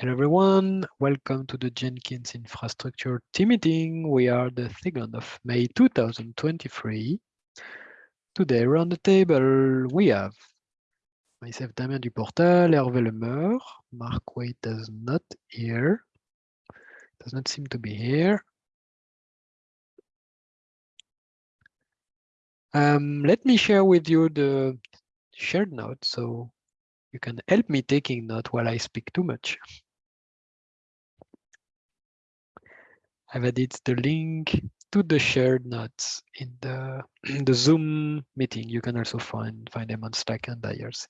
Hello everyone, welcome to the Jenkins Infrastructure team meeting. We are the 2nd of May 2023. Today around the table we have myself Damien Duportal, Hervé Le Meur, Mark Waite does not here, does not seem to be here. Um, let me share with you the shared note so you can help me taking note while I speak too much. I've added the link to the shared notes in the, in the Zoom meeting. You can also find, find them on Slack and IRC.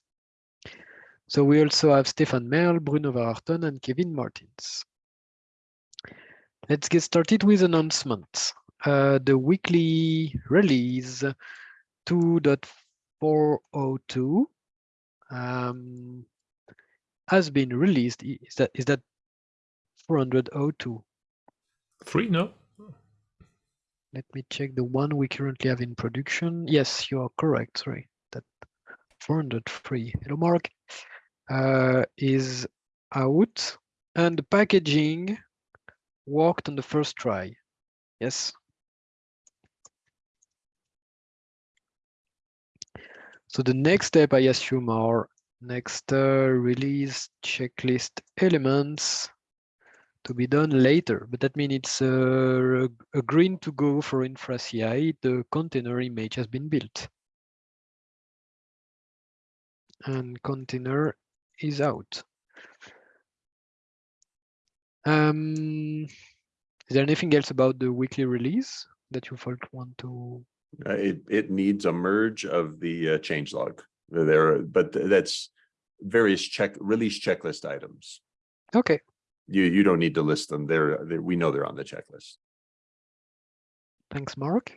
So we also have Stefan Merle, Bruno Verachten, and Kevin Martens. Let's get started with announcements. Uh, the weekly release 2.402 um, has been released. Is that is that 402? Three, no? Let me check the one we currently have in production. Yes, you are correct. Sorry, that 403. Hello, Mark. Uh, is out, and the packaging worked on the first try. Yes. So the next step, I assume, are next uh, release checklist elements to be done later, but that means it's uh, a green to go for infra CI. The container image has been built. And container is out. Um, is there anything else about the weekly release that you want to? Uh, it, it needs a merge of the uh, change log there, but that's various check release checklist items. Okay, You, you don't need to list them. They're, they we know they're on the checklist. Thanks, Mark.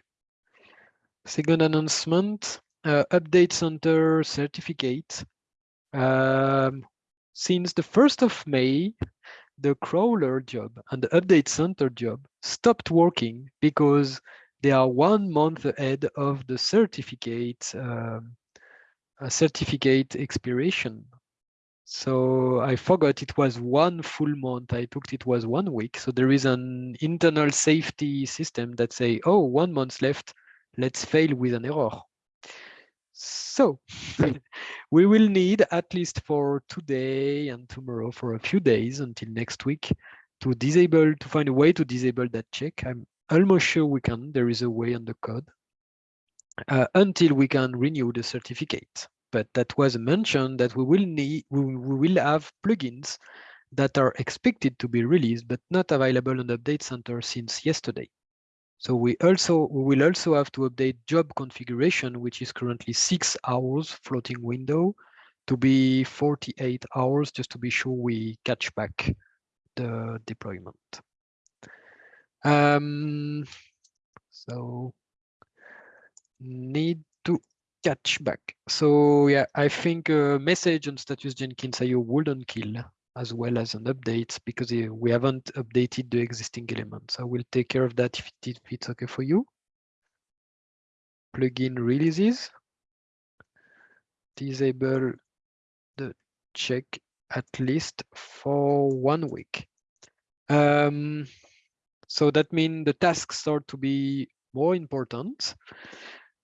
Second announcement, uh, update center certificate. Um, since the 1st of May, the crawler job and the update center job stopped working because they are one month ahead of the certificate um, certificate expiration. So I forgot it was one full month. I took it was one week. So there is an internal safety system that say, oh, one month left. Let's fail with an error. So we will need at least for today and tomorrow for a few days until next week to disable, to find a way to disable that check. I'm almost sure we can. There is a way on the code uh, until we can renew the certificate but that was mentioned that we will need we, will have plugins that are expected to be released but not available on the update center since yesterday. So we also we will also have to update job configuration, which is currently six hours floating window to be 48 hours just to be sure we catch back the deployment. Um, so need to catch back. So yeah, I think a message on status Jenkins IO wouldn't kill as well as an update because we haven't updated the existing elements. I will take care of that if, if it's okay for you. Plugin releases. Disable the check at least for one week. Um, so that means the tasks start to be more important.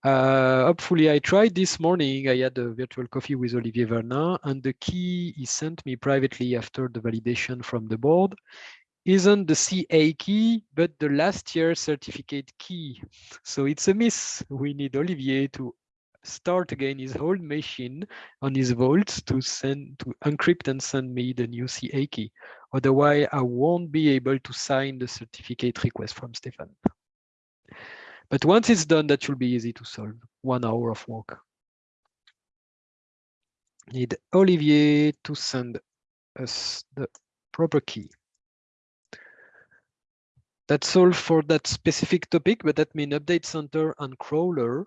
Uh, hopefully, I tried this morning. I had a virtual coffee with Olivier Vernin, and the key he sent me privately after the validation from the board isn't the CA key, but the last year certificate key. So it's a miss. We need Olivier to start again his whole machine on his vault to send to encrypt and send me the new CA key. Otherwise, I won't be able to sign the certificate request from Stefan. But once it's done, that should be easy to solve. One hour of work. Need Olivier to send us the proper key. That's all for that specific topic, but that means update center and crawler,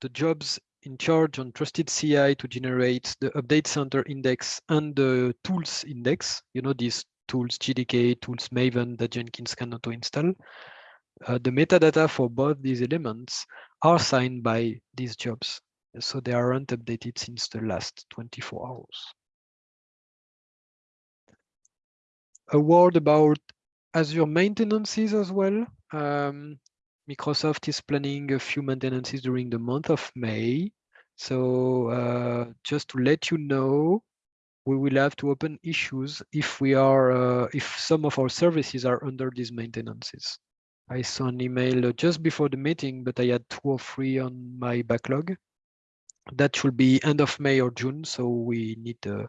the jobs in charge on trusted CI to generate the update center index and the tools index. You know, these tools, JDK, tools Maven that Jenkins can auto install uh, the metadata for both these elements are signed by these jobs. So they aren't updated since the last 24 hours. a word about Azure maintenances as well. Um, Microsoft is planning a few maintenances during the month of May. So uh, just to let you know, we will have to open issues if we are uh, if some of our services are under these maintenances. I saw an email just before the meeting, but I had two or three on my backlog. That should be end of May or June, so we need the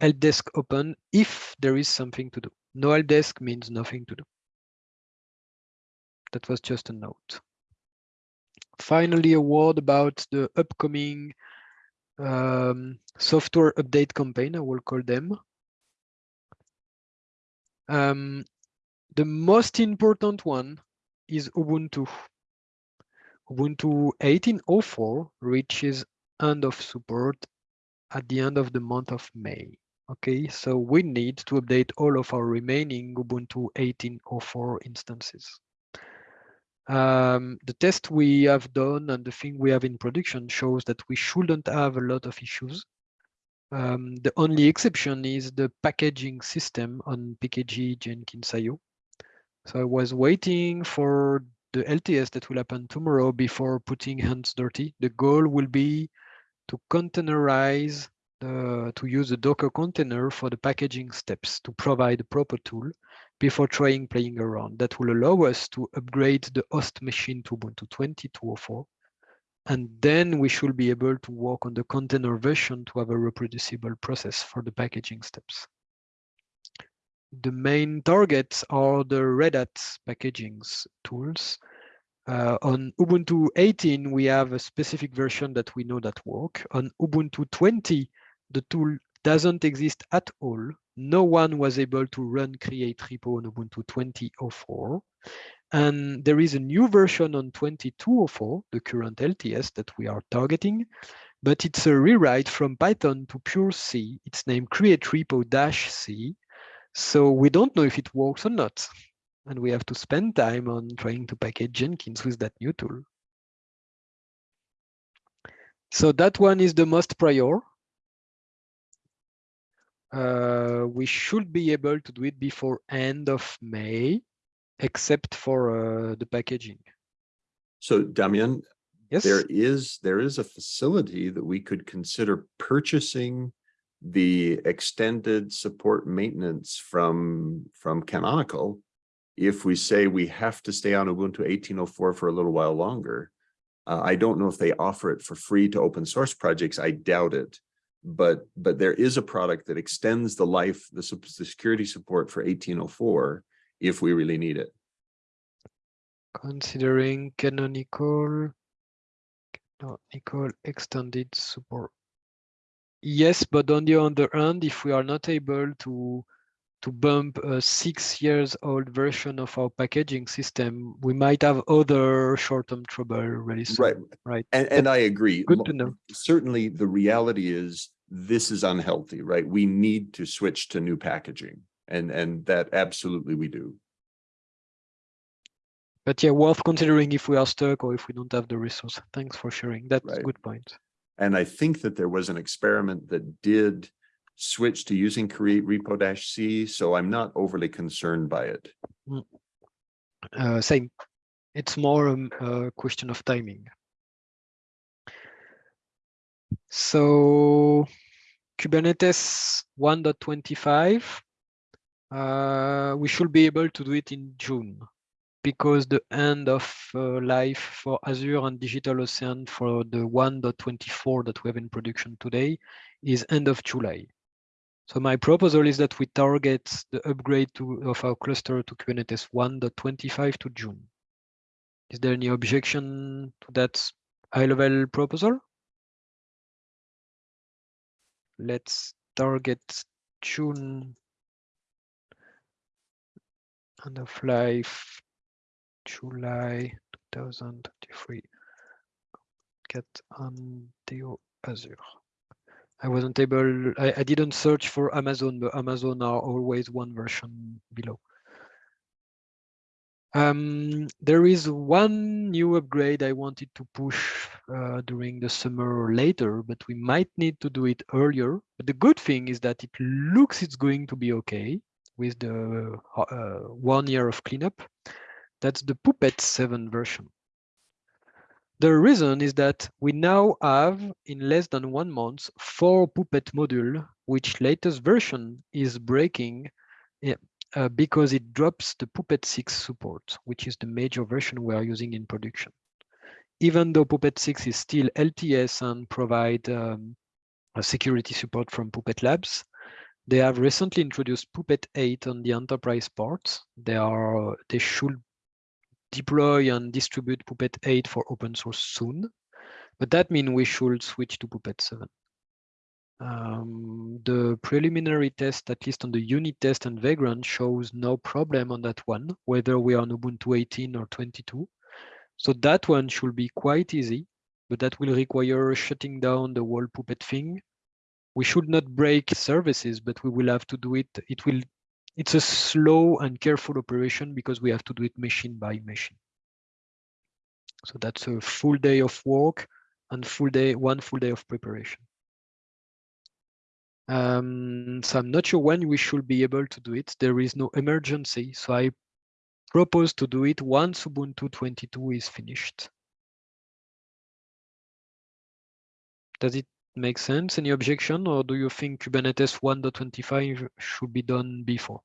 help desk open if there is something to do. No help desk means nothing to do. That was just a note. Finally, a word about the upcoming um, software update campaign, I will call them. Um, the most important one is Ubuntu. Ubuntu 18.04 reaches end of support at the end of the month of May. Okay, so we need to update all of our remaining Ubuntu 18.04 instances. Um, the test we have done and the thing we have in production shows that we shouldn't have a lot of issues. Um, the only exception is the packaging system on PKG Jenkins.io. So I was waiting for the LTS that will happen tomorrow before putting hands dirty. The goal will be to containerize, the, to use the Docker container for the packaging steps to provide a proper tool before trying playing around. That will allow us to upgrade the host machine to Ubuntu 20.204. And then we should be able to work on the container version to have a reproducible process for the packaging steps. The main targets are the Red Hat packagings tools. Uh, on Ubuntu 18, we have a specific version that we know that work. On Ubuntu 20, the tool doesn't exist at all no one was able to run create repo on Ubuntu 20.04. And there is a new version on 22.04, the current LTS that we are targeting, but it's a rewrite from Python to pure C. It's named create repo-c. So we don't know if it works or not. And we have to spend time on trying to package Jenkins with that new tool. So that one is the most prior uh, we should be able to do it before end of May, except for uh, the packaging. So Damien, Yes. there is, there is a facility that we could consider purchasing the extended support maintenance from, from Canonical. If we say we have to stay on Ubuntu 18.04 for a little while longer. Uh, I don't know if they offer it for free to open source projects. I doubt it but but there is a product that extends the life the, the security support for 1804 if we really need it considering canonical canonical extended support yes but on the other hand if we are not able to to bump a six years old version of our packaging system we might have other short-term trouble really soon right. right? And and i agree. Good to know. Certainly the reality is this is unhealthy right? We need to switch to new packaging and and that absolutely we do. But yeah worth considering if we are stuck or if we don't have the resource. Thanks for sharing. That's Right. a good point and i think that there was an experiment that did switch to using create repo dash c so i'm not overly concerned by it. Uh, same. It's more um, a question of timing. So kubernetes 1.25 uh, we should be able to do it in june because the end of uh, life for azure and digitalocean for the 1.24 that we have in production today is end of july so my proposal is that we target the upgrade to, of our cluster to Kubernetes 1.25 to June. Is there any objection to that high-level proposal? Let's target June end of life, July 2023. Get on the Azure. I wasn't able, I, I didn't search for Amazon, but Amazon are always one version below. Um, there is one new upgrade I wanted to push uh, during the summer or later, but we might need to do it earlier. But the good thing is that it looks it's going to be okay. with the uh, one year of cleanup. That's the Puppet 7 version. The reason is that we now have, in less than one month, four Puppet module, which latest version is breaking uh, because it drops the Puppet 6 support, which is the major version we are using in production. Even though Puppet 6 is still LTS and provide um, security support from Puppet Labs, they have recently introduced Puppet 8 on the enterprise part. They are they should deploy and distribute Puppet 8 for open source soon, but that means we should switch to Puppet 7. Um, the preliminary test, at least on the unit test and Vagrant, shows no problem on that one, whether we are on Ubuntu 18 or 22. So that one should be quite easy, but that will require shutting down the whole Puppet thing. We should not break services, but we will have to do it. It will. It's a slow and careful operation because we have to do it machine by machine. So that's a full day of work and full day, one full day of preparation. Um, so I'm not sure when we should be able to do it. There is no emergency. So I propose to do it once Ubuntu 22 is finished. Does it make sense? Any objection? Or do you think Kubernetes 1.25 should be done before?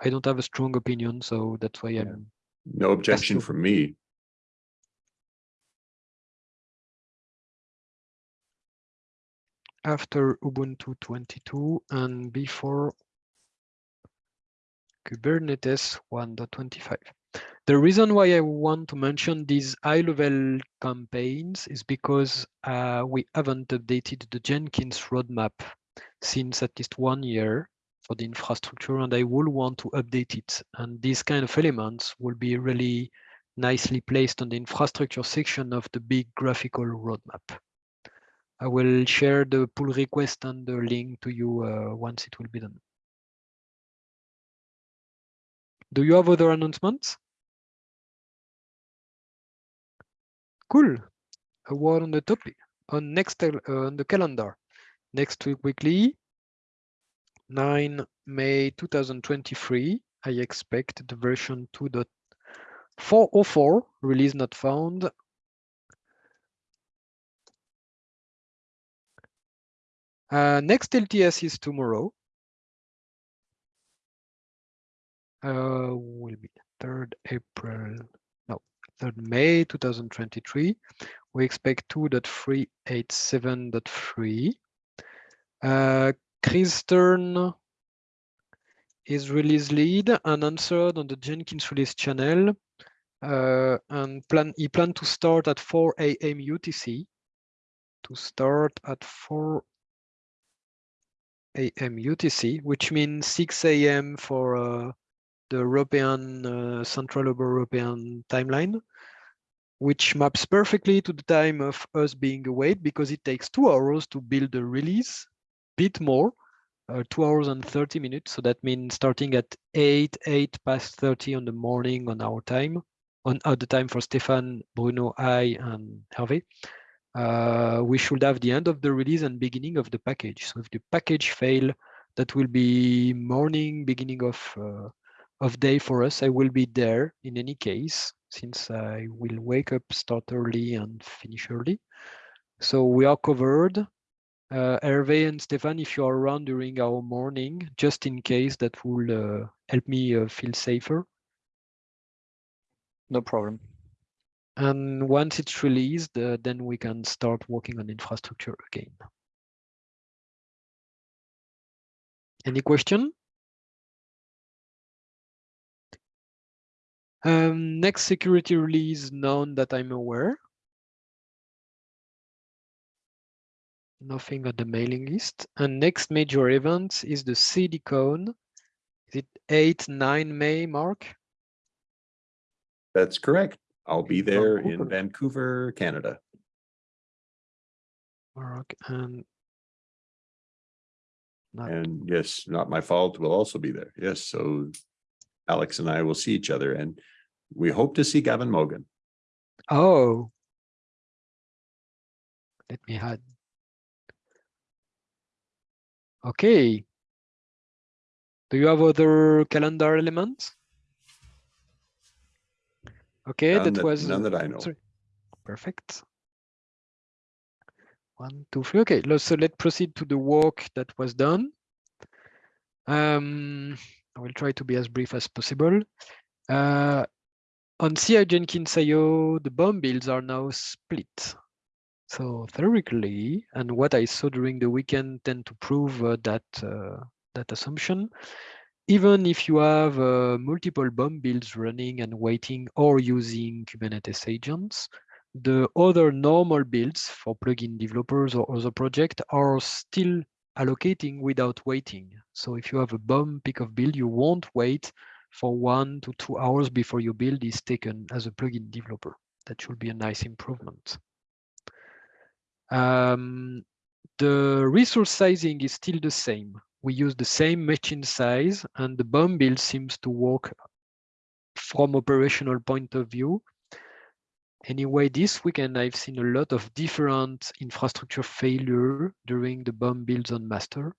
I don't have a strong opinion, so that's why Yeah. I'm No objection from me. after Ubuntu 22 and before Kubernetes 1.25. The reason why I want to mention these high-level campaigns is because uh, we haven't updated the Jenkins roadmap since at least one year for the infrastructure, and I will want to update it. And these kind of elements will be really nicely placed on the infrastructure section of the big graphical roadmap. I will share the pull request and the link to you uh, once it will be done. Do you have other announcements? Cool. A word on the topic on next uh, on the calendar. Next week weekly, 9 May 2023. I expect the version 2.404 release not found Uh, next LTS is tomorrow. Uh, will be 3rd April, no, 3rd May 2023. We expect 2.387.3. Uh, Chris Stern is release lead and answered on the Jenkins release channel. Uh, and plan he planned to start at 4 a.m. UTC. To start at 4 a.m. UTC, which means 6 a.m. for uh, the European uh, Central European timeline, which maps perfectly to the time of us being awake because it takes two hours to build the release, a bit more, uh, two hours and 30 minutes. So that means starting at 8, 8 past 30 on the morning on our time, on at the time for Stefan, Bruno, I, and Hervé uh, we should have the end of the release and beginning of the package. So if the package fail, that will be morning, beginning of uh, of day for us. I will be there in any case, since I will wake up, start early and finish early. So we are covered. Uh, Hervé and Stefan, if you are around during our morning, just in case, that will uh, help me uh, feel safer. No problem. And once it's released, uh, then we can start working on infrastructure again. Any question? Um, next security release known that I'm aware. Nothing on the mailing list. And next major event is the CDCon. Is it 8, 9 May, Mark? That's correct. I'll be In there in Vancouver. Vancouver, Canada. Mark and not And yes, not my fault, will also be there. Yes, so Alex and I will see each other and we hope to see Gavin Mogan. Oh. Let me add. Okay. Do you have other calendar elements? Okay, None that that- was none that I know. sorry. Perfect. One, two, three. Okay, so let's proceed to the work that was done. Um, I will try to be as brief as possible. Uh, on CI Jenkins IO, the BOM builds are now split. So theoretically, and what I saw during the weekend tend to prove uh, that uh, that assumption. Even if you have uh, multiple BOM builds running and waiting or using Kubernetes agents, the other normal builds for plugin developers or other projects are still allocating without waiting. So if you have a BOM pick of build, you won't wait for one to two hours before your build is taken as a plugin developer. That should be a nice improvement. Um, the resource sizing is still the same. We use the same machine size and the BOM build seems to work from operational point of view. Anyway, this weekend I've seen a lot of different infrastructure failure during the BOM builds on master.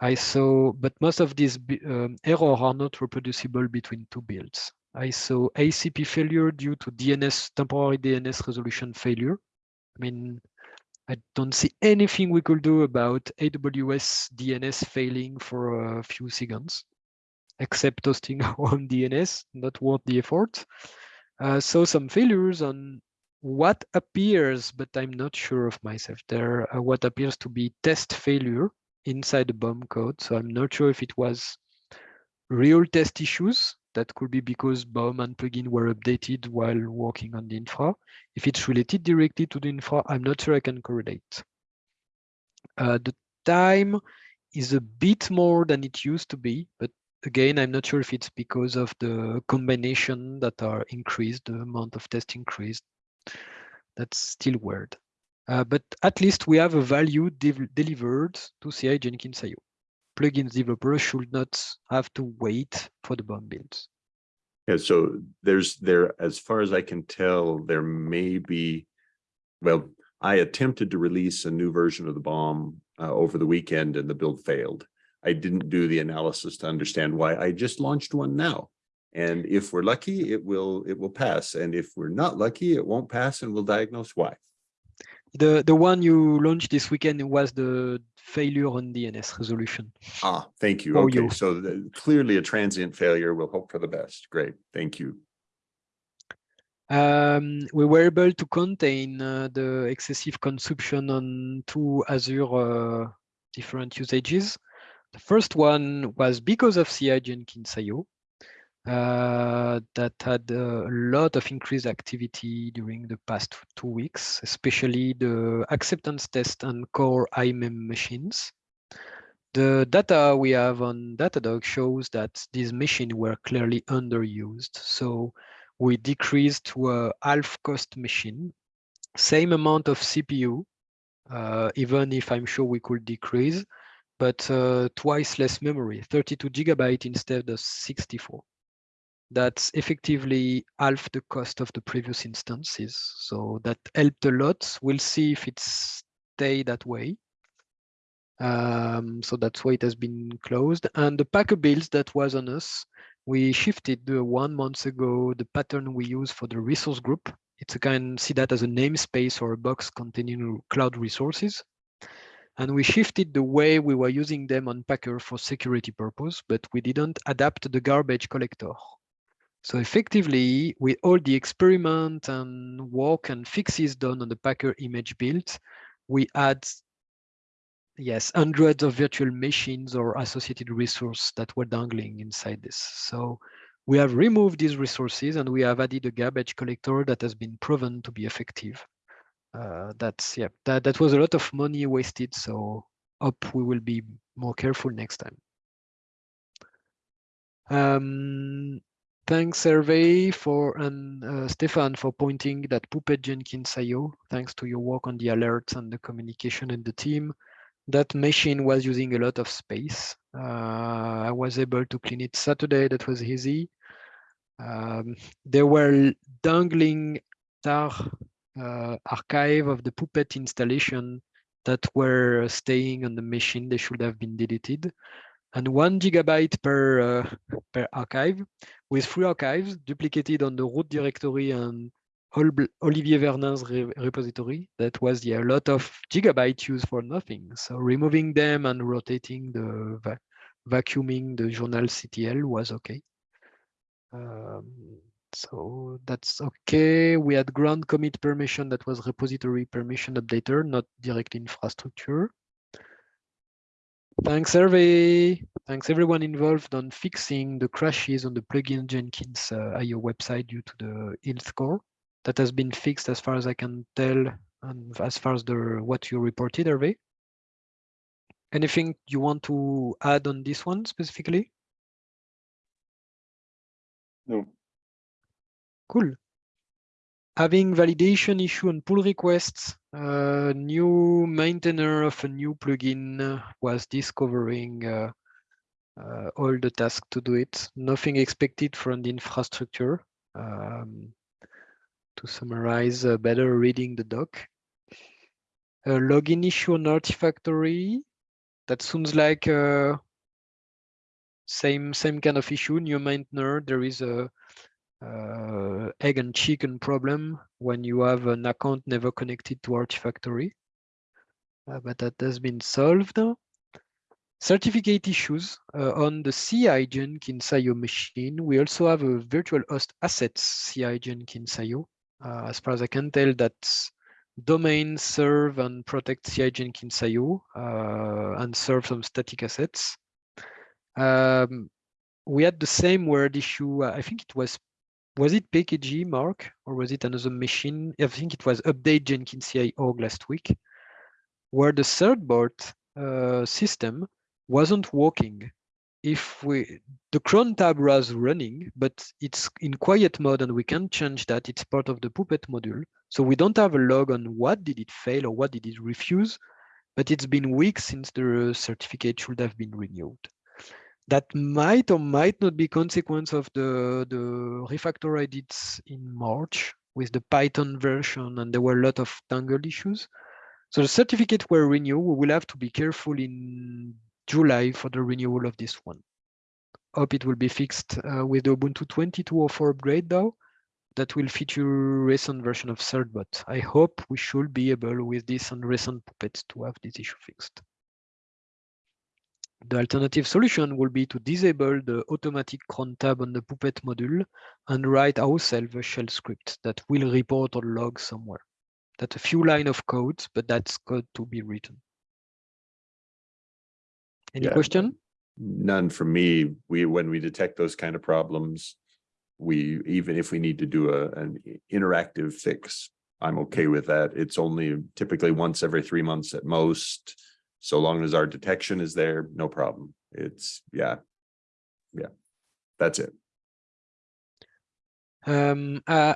I saw, but most of these um, errors are not reproducible between two builds. I saw ACP failure due to DNS, temporary DNS resolution failure. I mean, I don't see anything we could do about AWS DNS failing for a few seconds, except hosting our own DNS, not worth the effort. Uh, so some failures on what appears, but I'm not sure of myself, there uh, what appears to be test failure inside the BOM code. So I'm not sure if it was real test issues that could be because BOM and plugin were updated while working on the infra. If it's related directly to the infra, I'm not sure I can correlate. Uh, the time is a bit more than it used to be, but again, I'm not sure if it's because of the combination that are increased, the amount of test increased. That's still weird. Uh, but at least we have a value delivered to CI Jenkins IO plugins developers should not have to wait for the BOM builds. Yeah, so there's there, as far as I can tell, there may be, well, I attempted to release a new version of the BOM uh, over the weekend and the build failed. I didn't do the analysis to understand why. I just launched one now. And if we're lucky, it will it will pass. And if we're not lucky, it won't pass and we'll diagnose why. The the one you launched this weekend was the failure on DNS resolution. Ah, thank you. For Okay, you. so the- clearly a transient failure. We'll hope for the best. Great, thank you. Um, we were able to contain uh, the excessive consumption on two Azure uh, different usages. The first one was because of CI Jenkins IO uh, that had a lot of increased activity during the past two weeks, especially the acceptance test and core IMEM machines. The data we have on Datadog shows that these machines were clearly underused. So we decreased to a half cost machine, same amount of CPU, uh, even if I'm sure we could decrease, but uh, twice less memory, 32 gigabyte instead of 64 that's effectively half the cost of the previous instances. So that helped a lot. We'll see if it stay that way. Um, so that's why it has been closed. And the Packer builds that was on us, we shifted the one month ago the pattern we use for the resource group. It's a kind see that as a namespace or a box containing cloud resources. And we shifted the way we were using them on Packer for security purpose, but we didn't adapt the garbage collector. So effectively, with all the experiment and work and fixes done on the Packer image build, we add, yes, hundreds of virtual machines or associated resources that were dangling inside this. So we have removed these resources and we have added a garbage collector that has been proven to be effective. Uh, that's, yeah, that, that was a lot of money wasted. So hope we will be more careful next time. Um, Thanks, Hervé, for and uh, Stefan for pointing that Puppet Jenkins IO, thanks to your work on the alerts and the communication in the team. That machine was using a lot of space. Uh, I was able to clean it Saturday, that was easy. Um, there were dangling tar uh, archive of the Puppet installation that were staying on the machine. They should have been deleted. And one gigabyte per, uh, per archive with three archives duplicated on the root directory and Olivier Vernin's re repository. That was yeah, a lot of gigabytes used for nothing. So removing them and rotating the va vacuuming the journal CTL was okay. Um, so that's okay. We had ground commit permission that was repository permission updater, not direct infrastructure. Thanks, Hervé. Thanks everyone involved on fixing the crashes on the plugin Jenkins uh, IO website due to the health score. That has been fixed as far as I can tell, and as far as the what you reported, Hervé. Anything you want to add on this one specifically? No. Cool. Having validation issue and pull requests, uh, new maintainer of a new plugin uh, was discovering uh, uh, all the tasks to do it. Nothing expected from the infrastructure. Um, to summarize, uh, better reading the doc. A login issue on Artifactory. That sounds like uh, same same kind of issue. New maintainer. There is a uh, egg and chicken problem when you have an account never connected to Artifactory. Uh, but that has been solved. Certificate issues uh, on the CI Jenkins IO machine. We also have a virtual host assets CI Jenkins IO. Uh, as far as I can tell, that's domain serve and protect CI Jenkins IO uh, and serve some static assets. Um, we had the same word issue. I think it was was it PKG, Mark, or was it another machine? I think it was update Jenkins CI org last week, where the certbot uh, system wasn't working. If we, the cron tab was running, but it's in quiet mode and we can't change that. It's part of the Puppet module. So we don't have a log on what did it fail or what did it refuse, but it's been weeks since the certificate should have been renewed that might or might not be consequence of the, the refactor I did in March with the Python version, and there were a lot of tangle issues. So the certificate were renewed. We will have to be careful in July for the renewal of this one. Hope it will be fixed uh, with the Ubuntu 22.04 upgrade though. That will feature recent version of Certbot. I hope we should be able with this and recent puppets to have this issue fixed. The alternative solution will be to disable the automatic cron tab on the Puppet module and write ourselves a shell script that will report or log somewhere. That's a few line of code, but that's code to be written. Any Yeah. question? None from me. We, when we detect those kind of problems, we, even if we need to do a, an interactive fix, I'm okay with that. It's only typically once every three months at most. So long as our detection is there, no problem. It's, yeah. Yeah, that's it. Um, uh,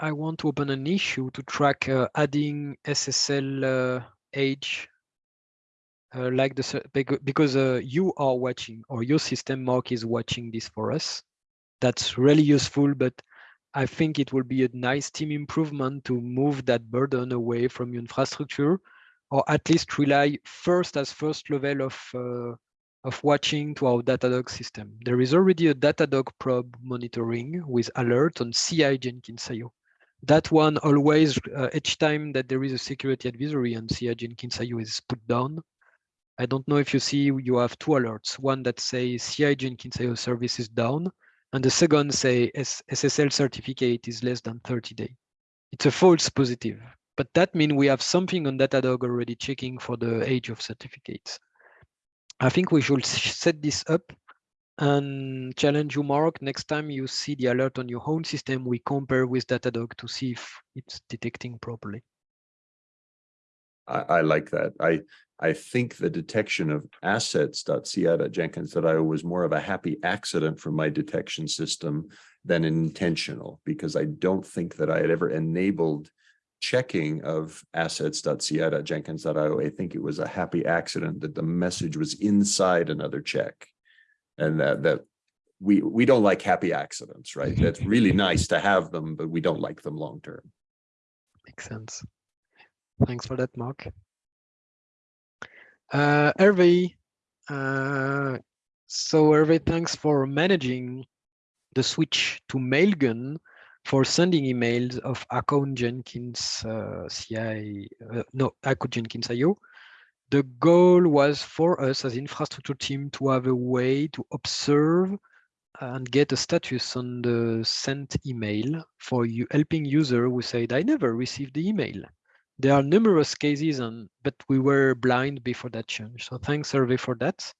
I want to open an issue to track uh, adding SSL uh, age uh, like the because uh, you are watching or your system mark is watching this for us. That's really useful, but I think it will be a nice team improvement to move that burden away from your infrastructure, or at least rely first as first level of uh, of watching to our Datadog system. There is already a Datadog probe monitoring with alert on CI Jenkins IO. That one always, uh, each time that there is a security advisory on CI Jenkins IO is put down, I don't know if you see, you have two alerts. One that says CI Jenkins IO service is down, and the second say SSL certificate is less than 30 day. It's a false positive, but that means we have something on Datadog already checking for the age of certificates. I think we should set this up and challenge you, Mark. Next time you see the alert on your own system, we compare with Datadog to see if it's detecting properly. I, I like that. I, I think the detection of assets.ci.jenkins.io was more of a happy accident from my detection system than intentional, because I don't think that I had ever enabled checking of assets.ci.jenkins.io. I think it was a happy accident that the message was inside another check. And that, that we, we don't like happy accidents, right? That's really nice to have them, but we don't like them long term. Makes sense. Thanks for that, Mark. Uh, Hervé, uh, so Hervé, thanks for managing the switch to Mailgun for sending emails of account Jenkins uh, CI, uh, no, account Jenkins IO. The goal was for us as infrastructure team to have a way to observe and get a status on the sent email for you helping user who said, I never received the email. There are numerous cases, and but we were blind before that change. So thanks, Hervé, for that.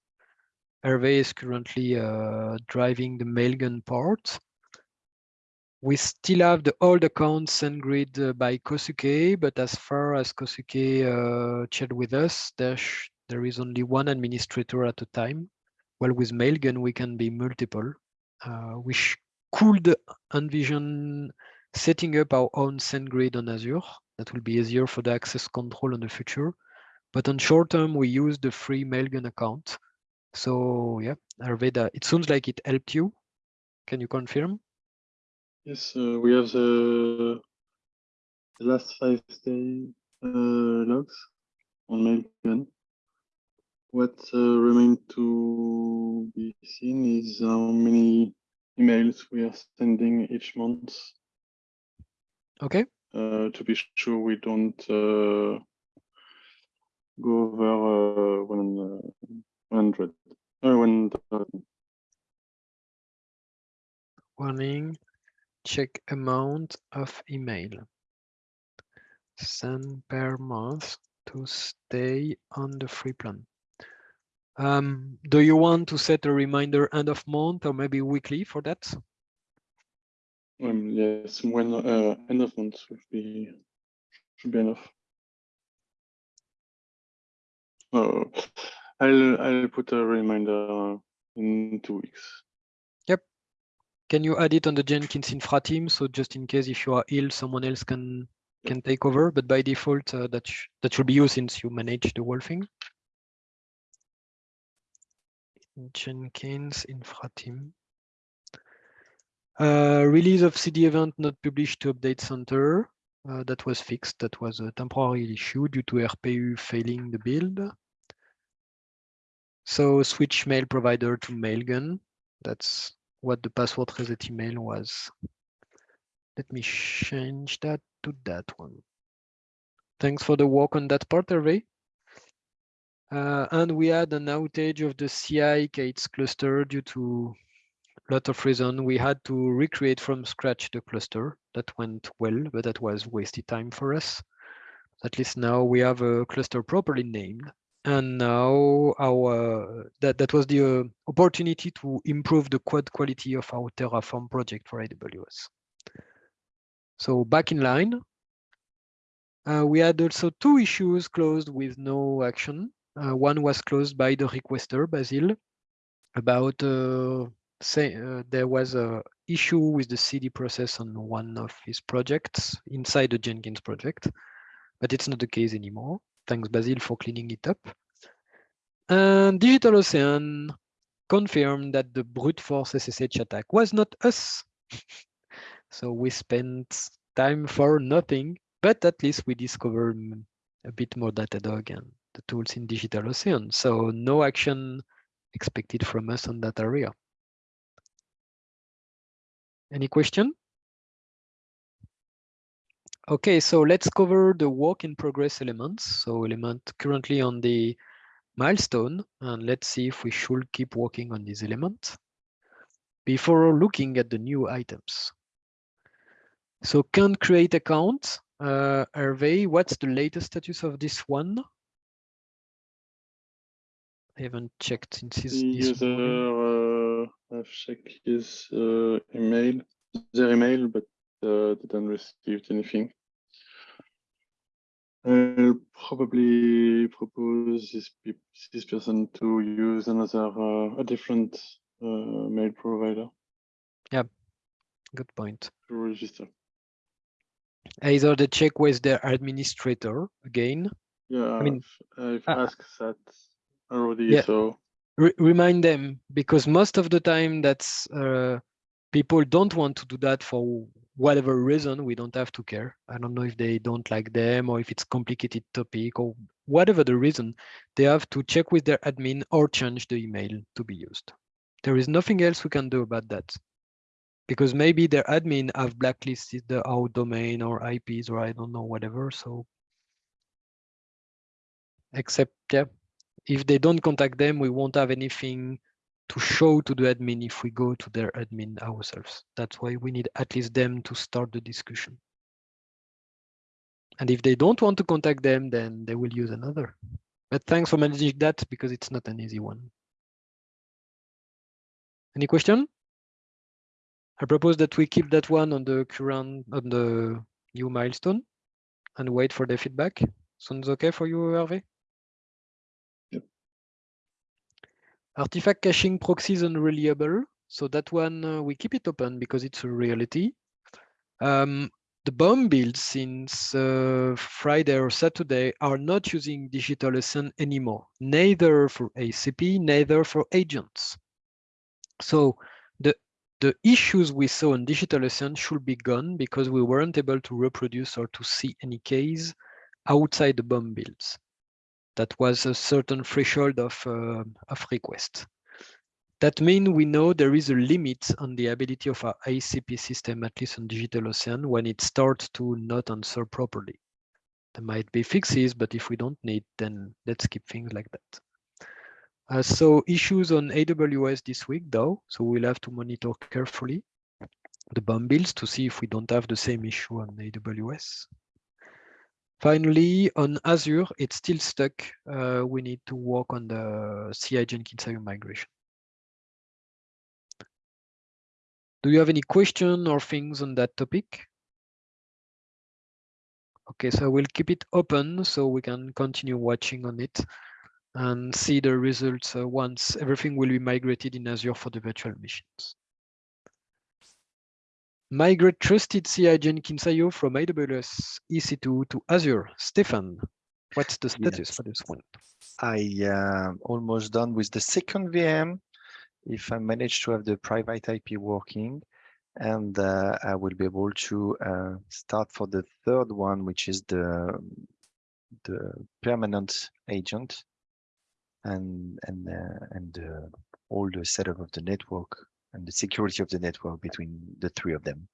Hervé is currently uh, driving the Mailgun part. We still have the old account SendGrid uh, by Kohsuke, but as far as Kohsuke uh, shared with us, there, there is only one administrator at a time. Well, with Mailgun, we can be multiple. Uh, we could envision setting up our own SendGrid on Azure. That will be easier for the access control in the future. But on short term, we use the free Mailgun account. So yeah, Arveda, it sounds like it helped you. Can you confirm? Yes, uh, we have the, last five day uh, logs on Mailgun. What uh, remains to be seen is how many emails we are sending each month Okay. uh, to be sure we don't uh, go over uh, one, uh, 100. Uh, 1,000. Warning, check amount of email. Send per month to stay on the free plan. Um, do you want to set a reminder end of month or maybe weekly for that? Um, yes, when uh, end of month should be should be enough. Oh, I'll I'll put a reminder in two weeks. Can you add it on the Jenkins infra team? So just in case if you are ill, someone else can can take over. But by default, uh, that sh that should be you since you manage the whole thing. Jenkins infra team. Uh, release of CD event not published to update center. Uh, that was fixed. That was a temporary issue due to RPU failing the build. So switch mail provider to Mailgun. That's what the password reset email was. Let me change that to that one. Thanks for the work on that part, Hervé. Uh, and we had an outage of the CI K8s cluster due to a lot of reason. We had to recreate from scratch the cluster. That went well, but that was wasted time for us. At least now we have a cluster properly named. And now our that, that was the uh, opportunity to improve the code quality of our Terraform project for AWS. So back in line, uh, we had also two issues closed with no action. Uh, one was closed by the requester, Basil, about uh, say uh, there was a issue with the CD process on one of his projects inside the Jenkins project, but it's not the case anymore. Thanks, Basil, for cleaning it up. And DigitalOcean confirmed that the brute force SSH attack was not us. so we spent time for nothing, but at least we discovered a bit more Datadog and the tools in DigitalOcean. So no action expected from us on that area. Any question? Okay, so let's cover the work in progress elements. So element currently on the milestone, and let's see if we should keep working on this element before looking at the new items. So can create account, uh, Hervé, what's the latest status of this one? I haven't checked since morning. user uh, have checked his uh, email, their email, but uh, didn't receive anything. I'll probably propose this this person to use another uh, a different uh, mail provider Yeah, Good point. to register. Either they check with their administrator again, Yeah, mean, I've, I've uh, asked that already. Yeah. So re- remind them because most of the time that's uh, people don't want to do that for whatever reason, we don't have to care. I don't know if they don't like them or if it's complicated topic or whatever the reason, they have to check with their admin or change the email to be used. There is nothing else we can do about that. Because maybe their admin have blacklisted the our domain or IPs or I don't know, whatever. So except yeah, if they don't contact them, we won't have anything to show to the admin if we go to their admin ourselves. That's why we need at least them to start the discussion. And if they don't want to contact them, then they will use another. But thanks for managing that because it's not an easy one. Any question? I propose that we keep that one on the current, on the new milestone and wait for the feedback. Sounds okay for you, Hervé? Artifact caching proxy is unreliable. So that one, uh, we keep it open because it's a reality. Um, the BOM builds since uh, Friday or Saturday are not using digital DigitalOcean anymore, neither for ACP, neither for agents. So the the issues we saw in digital DigitalOcean should be gone because we weren't able to reproduce or to see any case outside the BOM builds. That was a certain threshold of, uh, of request. That means we know there is a limit on the ability of our ACP system, at least on DigitalOcean, when it starts to not answer properly. There might be fixes, but if we don't need, then let's keep things like that. Uh, so issues on AWS this week, though, so we'll have to monitor carefully the BOM builds to see if we don't have the same issue on AWS. Finally, on Azure, it's still stuck. Uh, we need to work on the CI Jenkins IO migration. Do you have any question or things on that topic? Okay, so we'll keep it open so we can continue watching on it and see the results uh, once everything will be migrated in Azure for the virtual machines. Migrate trusted CI Jenkins IO from AWS EC2 to Azure. Stefan, what's the status Yes. for this one? I am almost done with the second VM. If I manage to have the private IP working, and uh, I will be able to uh, start for the third one, which is the the permanent agent, and and uh, and uh, all the setup of the network and the security of the network between the three of them.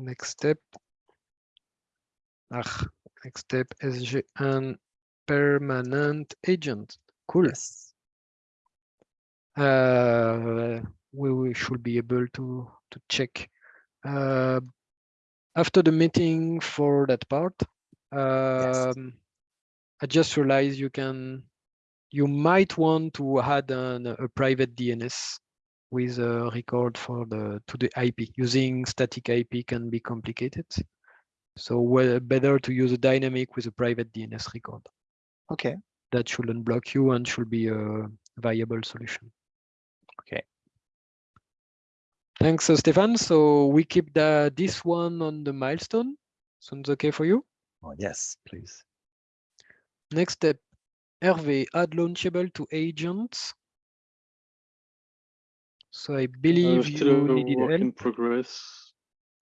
Next step. Ah, next step is SGN permanent agent. Cool. Yes. uh, we, we should be able to to check uh, after the meeting for that part. Um, I just realized you can you might want to add an, a private DNS with a record for the to the IP. Using static IP can be complicated. So well, better to use a dynamic with a private DNS record. Okay. That shouldn't block you and should be a viable solution. Okay. Thanks, uh, Stefan. So we keep the this one on the milestone. Sounds okay for you? Oh, yes, please. Next step, Hervé, add launchable to agents. So I believe Uh, still you a needed work help. in progress.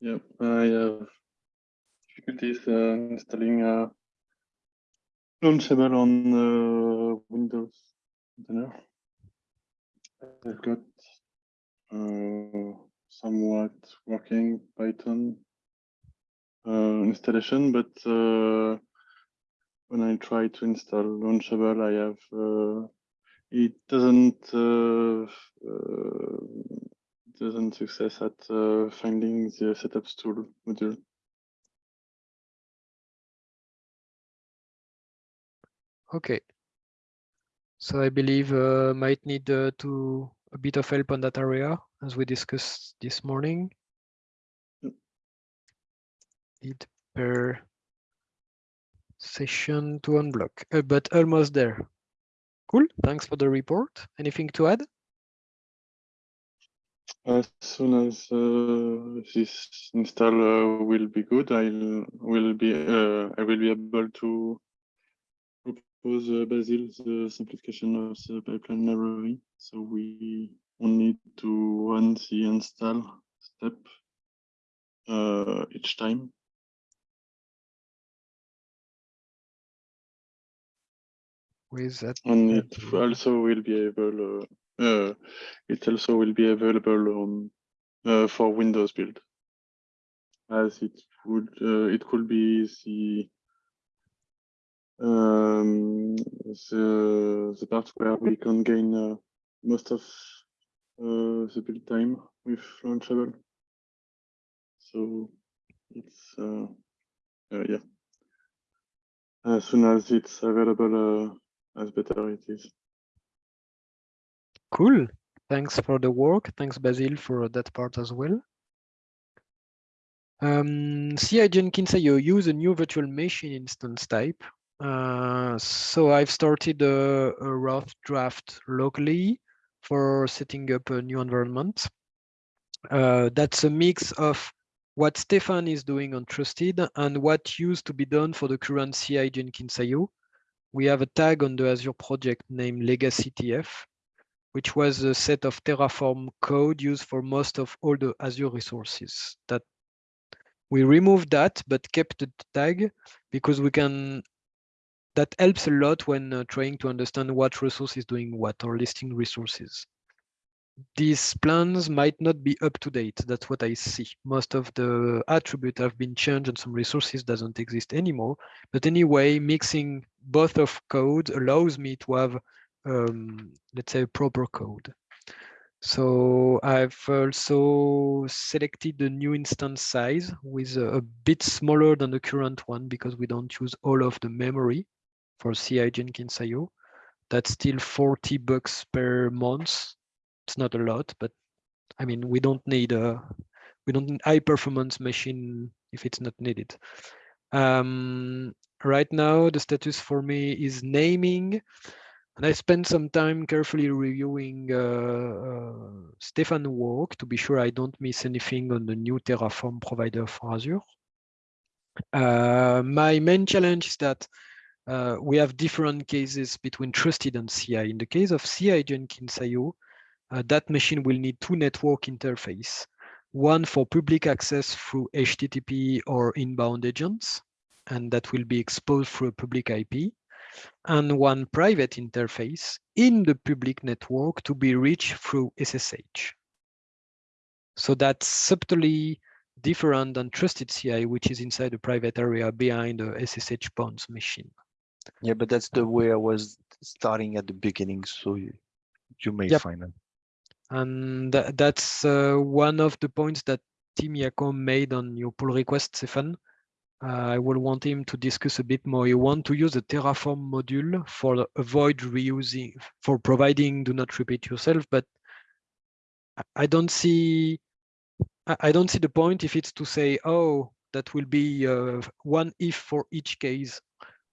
Yep, I have difficulties uh, installing uh, Launchable on uh, Windows container. I've got uh, somewhat working Python uh, installation, but uh, when I try to install Launchable, I have uh, it doesn't uh, uh, doesn't success at uh, finding the setups tool module. Okay. So I believe uh, might need uh, to a bit of help on that area as we discussed this morning. Yep. Need per session to unblock, uh, but almost there. Cool. Thanks for the report. Anything to add? As soon as uh, this install uh, will be good, I'll will be uh, I will be able to propose uh, Basil the simplification of the pipeline library. So we only need to run the install step uh, each time. With that, And it also will be able, uh, uh, it also will be available on uh, for Windows build, as it would, uh, it could be the um, the the part where we can gain most of the build time with Launchable. So it's uh, uh, yeah. As soon as it's available, as better it is. Cool. Thanks for the work. Thanks, Basil, for that part as well. Um, CI Jenkins IO use a new virtual machine instance type. Uh, so I've started a, a rough draft locally for setting up a new environment. Uh, that's a mix of what Stefan is doing on Trusted and what used to be done for the current CI Jenkins IO. We have a tag on the Azure project named Legacy TF, which was a set of Terraform code used for most of all the Azure resources. That we removed that, but kept the tag because we can. That helps a lot when uh, trying to understand what resource is doing what or listing resources. These plans might not be up to date. That's what I see. Most of the attribute have been changed and some resources doesn't exist anymore. But anyway, mixing both of codes allows me to have um, let's say proper code. So I've also selected the new instance size with a, a, bit smaller than the current one because we don't use all of the memory for CI Jenkins IO. That's still 40 bucks per month. It's not a lot, but I mean, we don't need a we don't need high performance machine if it's not needed. Um, right now, the status for me is naming. And I spent some time carefully reviewing uh, uh, Stefan work to be sure I don't miss anything on the new Terraform provider for Azure. Uh, my main challenge is that uh, we have different cases between trusted and CI. In the case of CI Jenkins IO, uh, that machine will need two network interface, one for public access through HTTP or inbound agents, and that will be exposed through a public IP and one private interface in the public network to be reached through SSH. So that's subtly different than trusted CI, which is inside the private area behind the SSH bonds machine. Yeah, but that's the way I was starting at the beginning, so you, you may Yep. find it. And tha- that's uh, one of the points that Tim Jacomb made on your pull request, Stefan. Uh, I will want him to discuss a bit more. You want to use a Terraform module for avoid reusing, for providing do not repeat yourself, but I- don't see, I I don't see the point if it's to say, oh, that will be uh, one if for each case,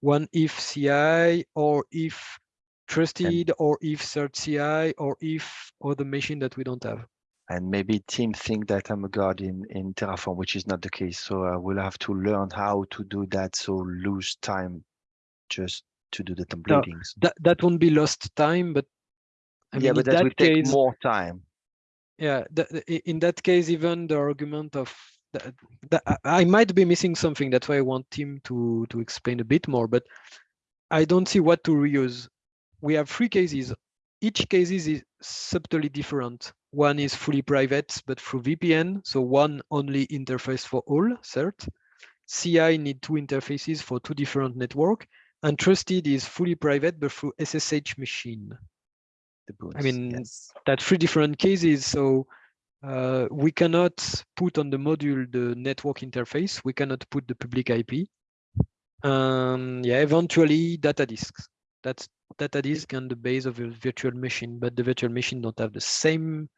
one if CI or if trusted or if third CI or if other machine that we don't have. And maybe Tim think that I'm a god in, in Terraform, which is not the case. So I will have to learn how to do that. So lose time just to do the templatings. That that won't be lost time, but I yeah, mean, but that that will take more time. yeah, the, in that case, even the argument of that, that I- I might be missing something. That's why I want Tim to to explain a bit more. But I don't see what to reuse. We have three cases. Each case is subtly different. One is fully private, but through VPN. So one only interface for all, cert. CI need two interfaces for two different network. And trusted is fully private, but through SSH machine. The boons, mean, yes. That's three different cases. So uh, we cannot put on the module the network interface. We cannot put the public IP. Um, yeah, eventually data disks. That's data disk and the base of a virtual machine, but the virtual machine don't have the same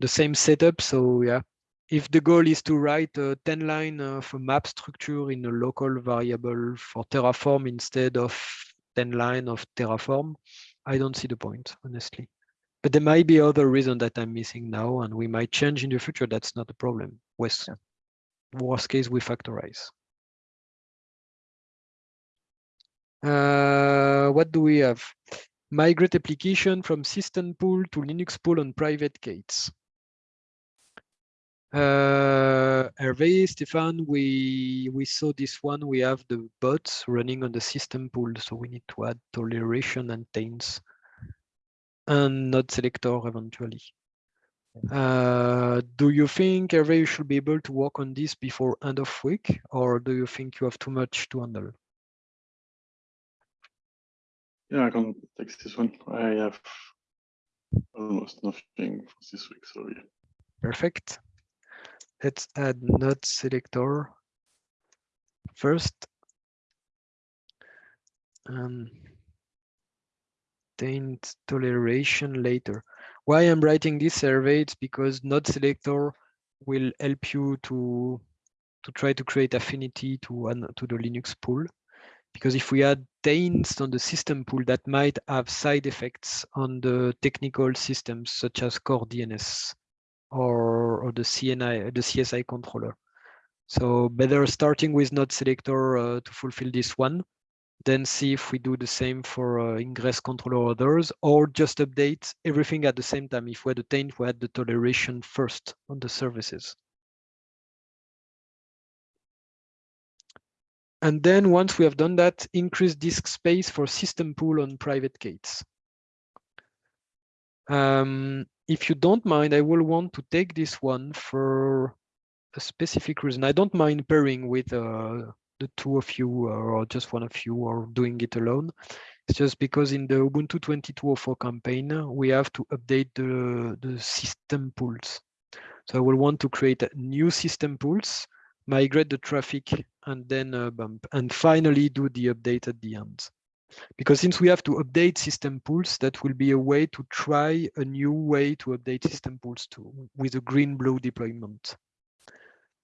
the same setup. So yeah, if the goal is to write a 10 line uh, of a map structure in a local variable for Terraform instead of 10 line of Terraform, I don't see the point, honestly. But there might be other reason that I'm missing now, and we might change in the future. That's not a problem. Worst, worst case, we factorize. Uh, what do we have? Migrate application from system pool to Linux pool on privatek8s. Uh, Hervé, Stefan, we we saw this one. We have the bots running on the system pool, so we need to add toleration and taints and node selector eventually. Uh, do you think Hervé you should be able to work on this before end of week, or do you think you have too much to handle? Yeah, I can take this one. I have almost nothing for this week, so yeah. Perfect. Let's add node selector first. And taint toleration later. Why I'm writing this Hervé, it's because node selector will help you to to try to create affinity to an, to the Linux pool. Because if we add taints on the system pool, that might have side effects on the technical systems such as core DNS or, or the CNI, the CSI controller. So better starting with node selector uh, to fulfill this one, then see if we do the same for uh, ingress controller others, or just update everything at the same time. If we had the taint, we had the toleration first on the services. And then once we have done that, increase disk space for system pool on privatek8s. Um, if you don't mind, I will want to take this one for a specific reason. I don't mind pairing with uh, the two of you or just one of you or doing it alone. It's just because in the Ubuntu 2204 campaign, we have to update the, the system pools. So I will want to create new system pools, migrate the traffic and then uh, bump and finally do the update at the end. Because since we have to update system pools, that will be a way to try a new way to update system pools too with a green blue deployment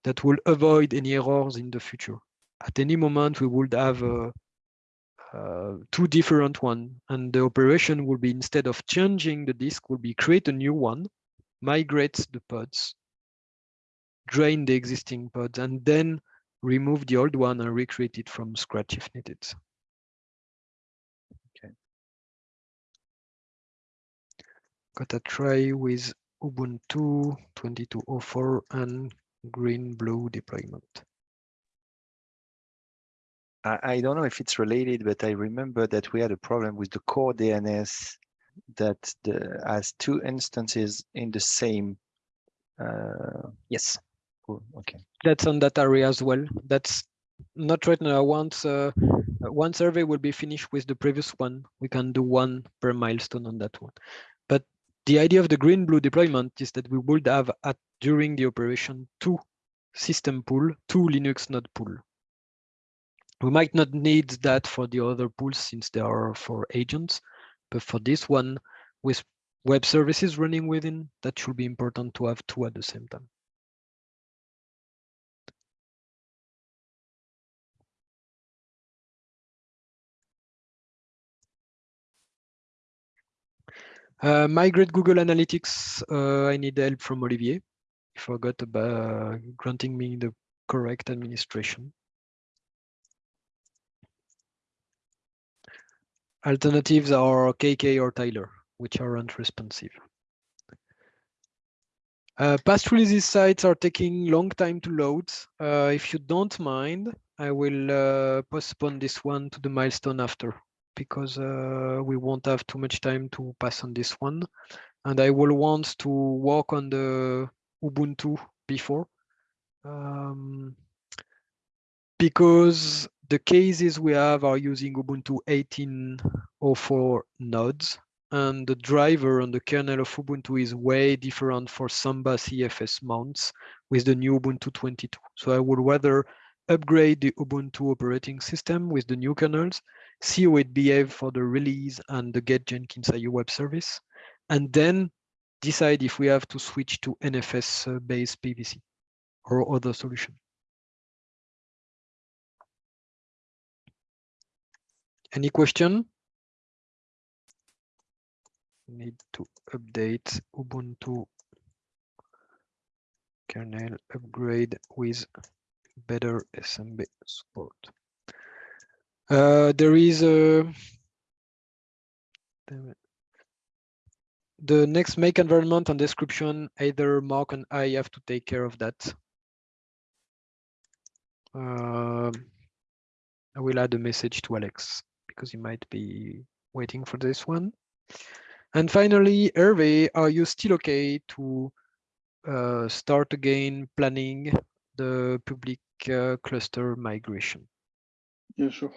that will avoid any errors in the future. At any moment, we would have uh, uh, two different one and the operation will be instead of changing the disk will be create a new one, migrate the pods, drain the existing pods and then remove the old one and recreate it from scratch if needed. Okay. Got a try with Ubuntu 2204 and green blue deployment. I, I don't know if it's related, but I remember that we had a problem with the core DNS that the, has two instances in the same. Uh, Yes, okay. that's on that area as well. That's not right now. Once uh, one survey will be finished with the previous one, we can do one per milestone on that one. But the idea of the green blue deployment is that we would have at during the operation two system pool, two Linux node pool. We might not need that for the other pools since they are for agents, but for this one with web services running within, that should be important to have two at the same time. Uh, migrate Google Analytics. Uh, I need help from Olivier. He forgot about granting me the correct administration. Alternatives are KK or Tyler, which are unresponsive. Uh, past releases sites are taking long time to load. Uh, if you don't mind, I will uh, postpone this one to the milestone after because uh, we won't have too much time to pass on this one. And I will want to work on the Ubuntu before. Um, because the cases we have are using Ubuntu 18.04 nodes and the driver on the kernel of Ubuntu is way different for Samba CIFS mounts with the new Ubuntu 22. So I would rather upgrade the Ubuntu operating system with the new kernels, see how it behave for the release and the get Jenkins IO web service, and then decide if we have to switch to NFS uh, based PVC or other solution. Any question? Need to update Ubuntu kernel upgrade with better SMB support. Uh, there is a the next make environment and description, either Mark and I have to take care of that. Um, I will add a message to Alex because he might be waiting for this one. And finally, Hervé, are you still okay to uh, start again planning the public uh, cluster migration? Yeah, sure.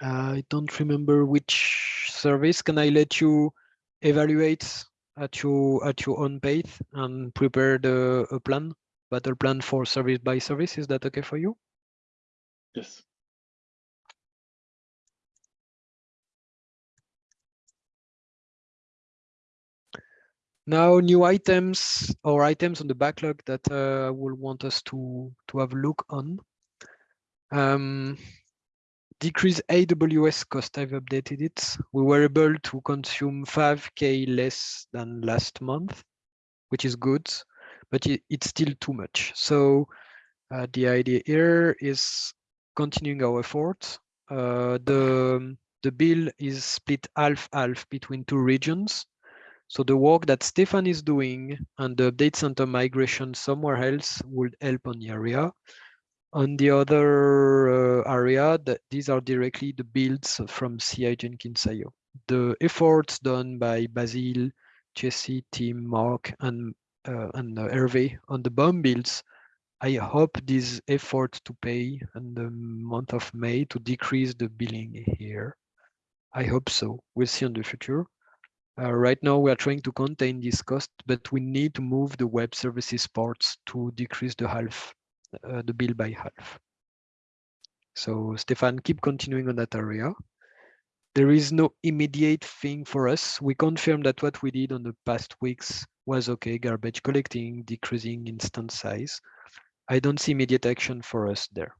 I don't remember which service. Can I let you evaluate at your at your own pace and prepare the a plan, battle plan for service by service? Is that okay for you? Yes. Now, new items or items on the backlog that uh, will want us to to have a look on. Um, decrease AWS cost. I've updated it. We were able to consume 5k less than last month, which is good, but it, it's still too much. So uh, the idea here is continuing our effort. Uh, the the bill is split half half between two regions. So the work that Stefan is doing and the update center migration somewhere else would help on the area. On the other uh, area, that these are directly the builds from CI Jenkins.io. The efforts done by Basil, Jesse, Tim, Mark, and uh, and uh, Hervé on the BOM builds, I hope this effort to pay in the month of May to decrease the billing here. I hope so. We'll see in the future. Uh, right now, we are trying to contain this cost, but we need to move the web services parts to decrease the half, uh, the bill by half. So Stefan, keep continuing on that area. There is no immediate thing for us. We confirm that what we did on the past weeks was okay, garbage collecting, decreasing instance size. I don't see immediate action for us there.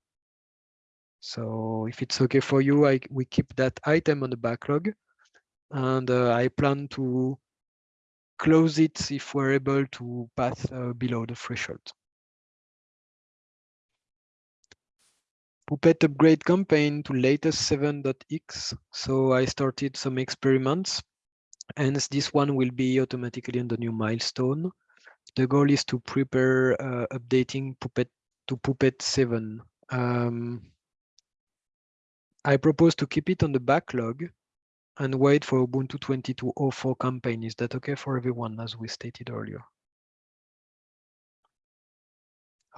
So if it's okay for you, I, we keep that item on the backlog and uh, I plan to close it if we're able to pass uh, below the threshold. Puppet upgrade campaign to latest 7.x. So I started some experiments. Hence, this one will be automatically on the new milestone. The goal is to prepare uh, updating Puppet to Puppet 7. Um, I propose to keep it on the backlog and wait for Ubuntu 22.04 campaign. Is that okay for everyone, as we stated earlier?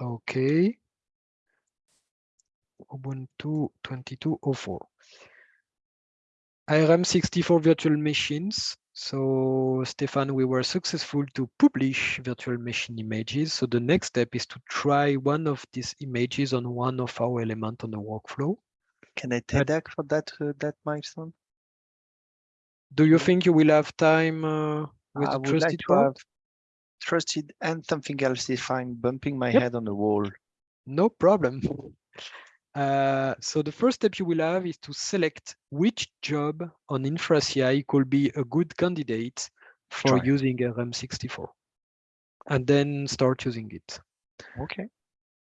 Okay. Ubuntu 22.04. ARM64 virtual machines. So Stefan, we were successful to publish virtual machine images. So the next step is to try one of these images on one of our element on the workflow. Can I take that for that uh, that milestone? Do you think you will have time uh, with I would like trusted to have trusted and something else if I'm bumping my Yep. head on the wall. No problem. Uh, so the first step you will have is to select which job on InfraCI could be a good candidate for Try. using ARM64 and then start using it. Okay.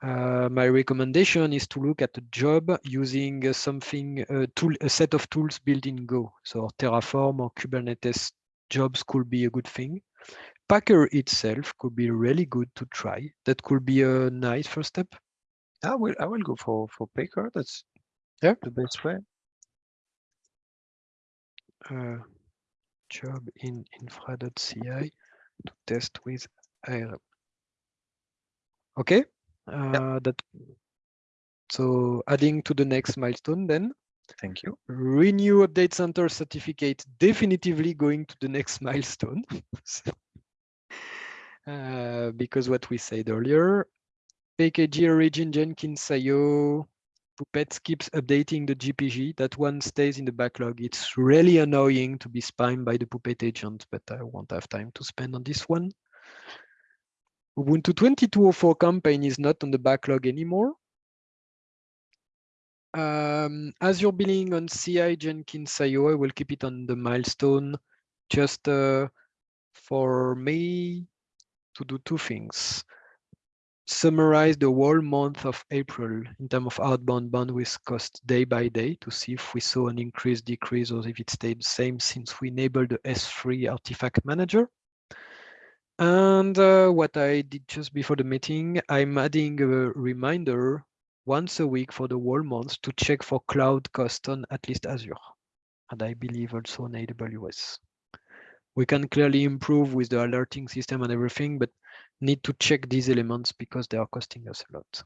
Uh, my recommendation is to look at a job using uh, something, a tool, a set of tools built in Go. So Terraform or Kubernetes jobs could be a good thing. Packer itself could be really good to try. That could be a nice first step. I will I will go for for Packer. That's Yeah. the best way. uh, job in infra.ci to test with ARM. Okay, uh, that so adding to the next milestone then Thank you. renew update center certificate definitively going to the next milestone uh, because what we said earlier PKG origin Jenkins IO Puppet keeps updating the GPG. That one stays in the backlog. It's really annoying to be spammed by the Puppet agent, but I won't have time to spend on this one. Ubuntu 22.04 campaign is not on the backlog anymore. Um, as you're billing on CI Jenkins IO, I will keep it on the milestone just uh, for me to do two things. summarize the whole month of April in terms of outbound bandwidth cost day by day to see if we saw an increase, decrease, or if it stayed the same since we enabled the S3 artifact manager. And uh, what I did just before the meeting, I'm adding a reminder once a week for the whole month to check for cloud cost on at least Azure. And I believe also on AWS. We can clearly improve with the alerting system and everything, but need to check these elements because they are costing us a lot.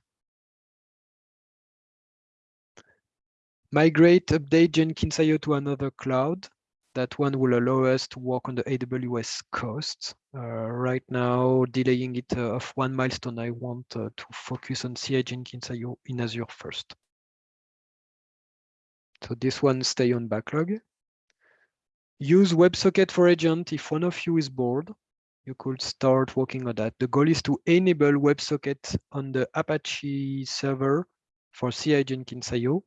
Migrate, update Jenkins.io to another cloud. That one will allow us to work on the AWS costs. Uh, right now, delaying it uh, of one milestone, I want uh, to focus on CI Jenkins.io in Azure first. So this one stay on backlog. Use WebSocket for agent if one of you is bored you could start working on that. The goal is to enable WebSocket on the Apache server for CI Jenkins.io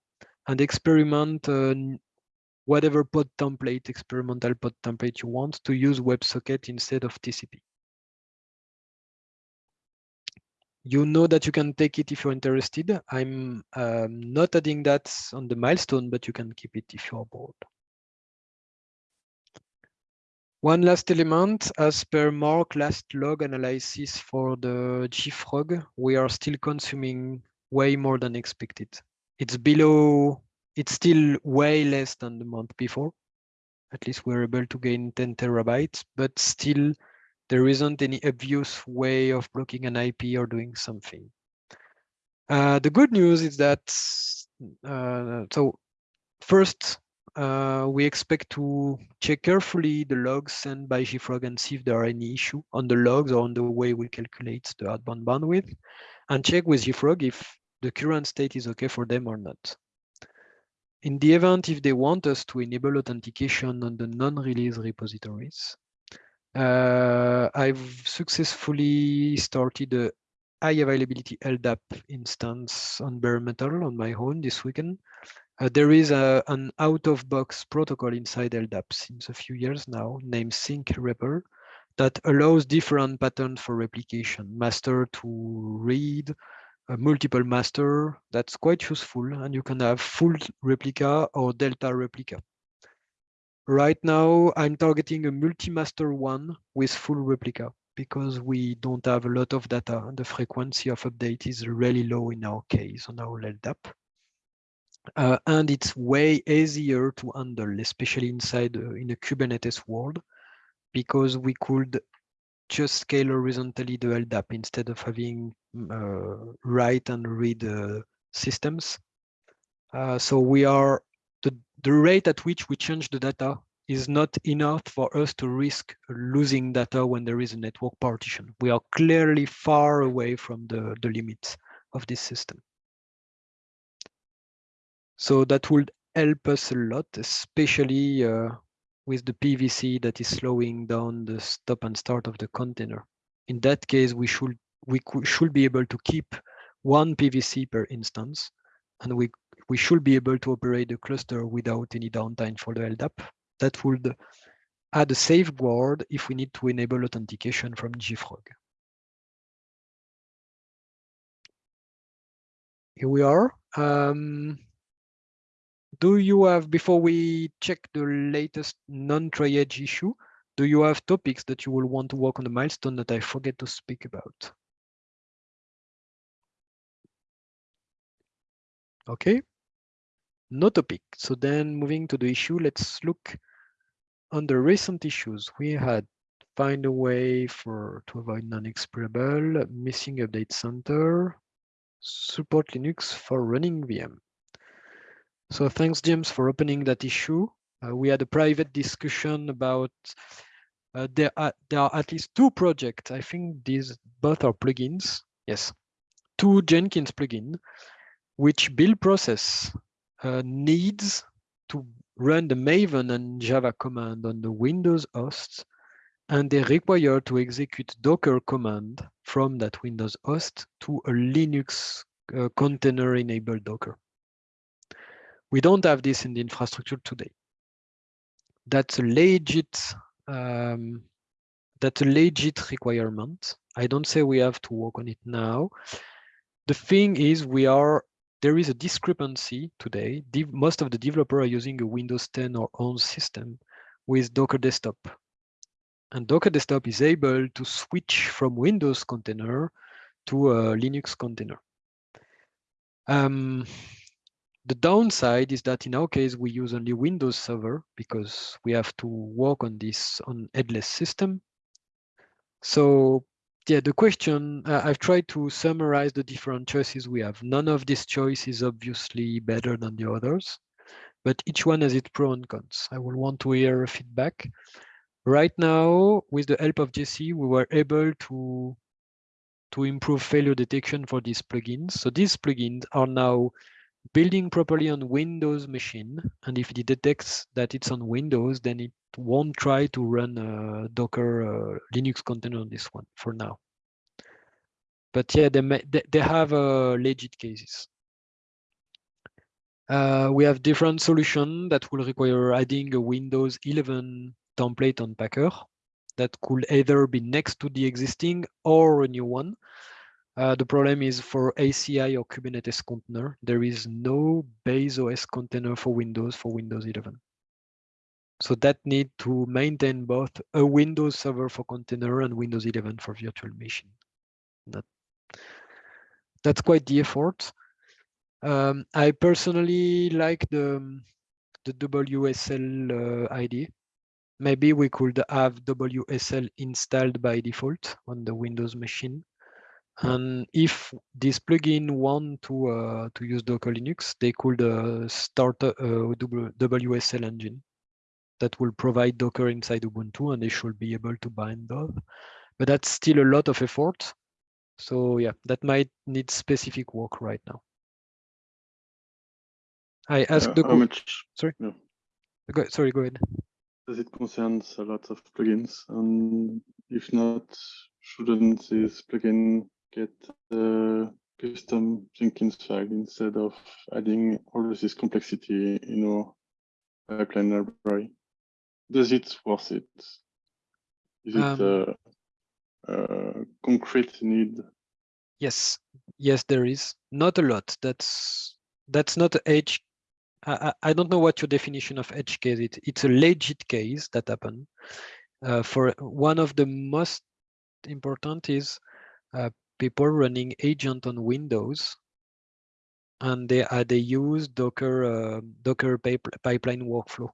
and experiment uh, whatever pod template, experimental pod template you want to use WebSocket instead of TCP. You know that you can take it if you're interested. I'm um, not adding that on the milestone, but you can keep it if you're bored. One last element, as per Mark last log analysis for the JFrog, we are still consuming way more than expected. It's below, it's still way less than the month before. At least we're able to gain 10 terabytes, but still there isn't any obvious way of blocking an IP or doing something. Uh, the good news is that, uh, so first, uh, we expect to check carefully the logs sent by JFrog and see if there are any issue on the logs or on the way we calculate the outbound bandwidth, and check with JFrog if the current state is okay for them or not. In the event, if they want us to enable authentication on the non-release repositories, uh, I've successfully started a high availability LDAP instance on bare metal on my own this weekend. Uh, there is a, an out-of-box protocol inside LDAP since a few years now named syncrepl that allows different patterns for replication, master to read, a multiple master. That's quite useful, and you can have full replica or delta replica. Right now, I'm targeting a multi-master one with full replica because we don't have a lot of data and the frequency of update is really low in our case on our LDAP. Uh, and it's way easier to handle, especially inside uh, in a Kubernetes world, because we could just scale horizontally the LDAP instead of having mm, uh, write and read uh, systems. Uh, so we are the, the rate at which we change the data is not enough for us to risk losing data when there is a network partition. We are clearly far away from the, the limits of this system. So that would help us a lot, especially uh, with the PVC that is slowing down the stop and start of the container. In that case, we should we should be able to keep one PVC per instance, and we we should be able to operate the cluster without any downtime for the LDAP. That would add a safeguard if we need to enable authentication from JFrog. Here we are. Um, do you have, before we check the latest non-triage issue, do you have topics that you will want to work on the milestone that I forget to speak about? Okay, no topic. So then moving to the issue, let's look on the recent issues. We had find a way for to avoid non-executable, missing update center, support Linux for running VM. So thanks, James, for opening that issue. Uh, we had a private discussion about uh, there are there are at least two projects. I think these both are plugins. Yes, two Jenkins plugin, which build process uh, needs to run the Maven and Java command on the Windows host, and they require to execute Docker command from that Windows host to a Linux uh, container-enabled Docker. We don't have this in the infrastructure today. That's a legit um, That's a legit requirement. I don't say we have to work on it now. The thing is, we are there is a discrepancy today. Most of the developers are using a Windows 10 or 11 system with Docker Desktop. And Docker Desktop is able to switch from Windows container to a Linux container. Um, the downside is that in our case, we use only Windows Server because we have to work on this on headless system. So yeah, the question, uh, I've tried to summarize the different choices we have. None of these choices is obviously better than the others, but each one has its pros and cons. I will want to hear feedback. Right now, with the help of Jesse, we were able to, to improve failure detection for these plugins. So these plugins are now building properly on Windows machine. And if it detects that it's on Windows, then it won't try to run a Docker uh, Linux container on this one for now. But yeah, they, may, they, they have uh, legit cases. Uh, we have different solution that will require adding a Windows 11 template on Packer that could either be next to the existing or a new one. Uh, the problem is for ACI or Kubernetes container, there is no base OS container for Windows for Windows 11. So that need to maintain both a Windows server for container and Windows 11 for virtual machine. That, that's quite the effort. Um, I personally like the, the WSL uh, ID. Maybe we could have WSL installed by default on the Windows machine. And if this plugin want to uh, to use Docker Linux, they could uh, start a, a WSL engine that will provide Docker inside Ubuntu, and they should be able to bind those. But that's still a lot of effort. So yeah, that might need specific work right now. I asked Uh, the how much sorry. Go, sorry, go ahead. does it concerns a lot of plugins? And if not, shouldn't this plugin get the custom Jenkins file instead of adding all of this complexity in our pipeline library? Does it worth it? Is it Um, a, a concrete need? Yes, yes, there is not a lot. That's that's not edge. I, I I don't know what your definition of edge case is. It's a legit case that happened. Uh, for one of the most important is uh, people running agent on Windows, and they uh, they use Docker uh, Docker pip- pipeline workflow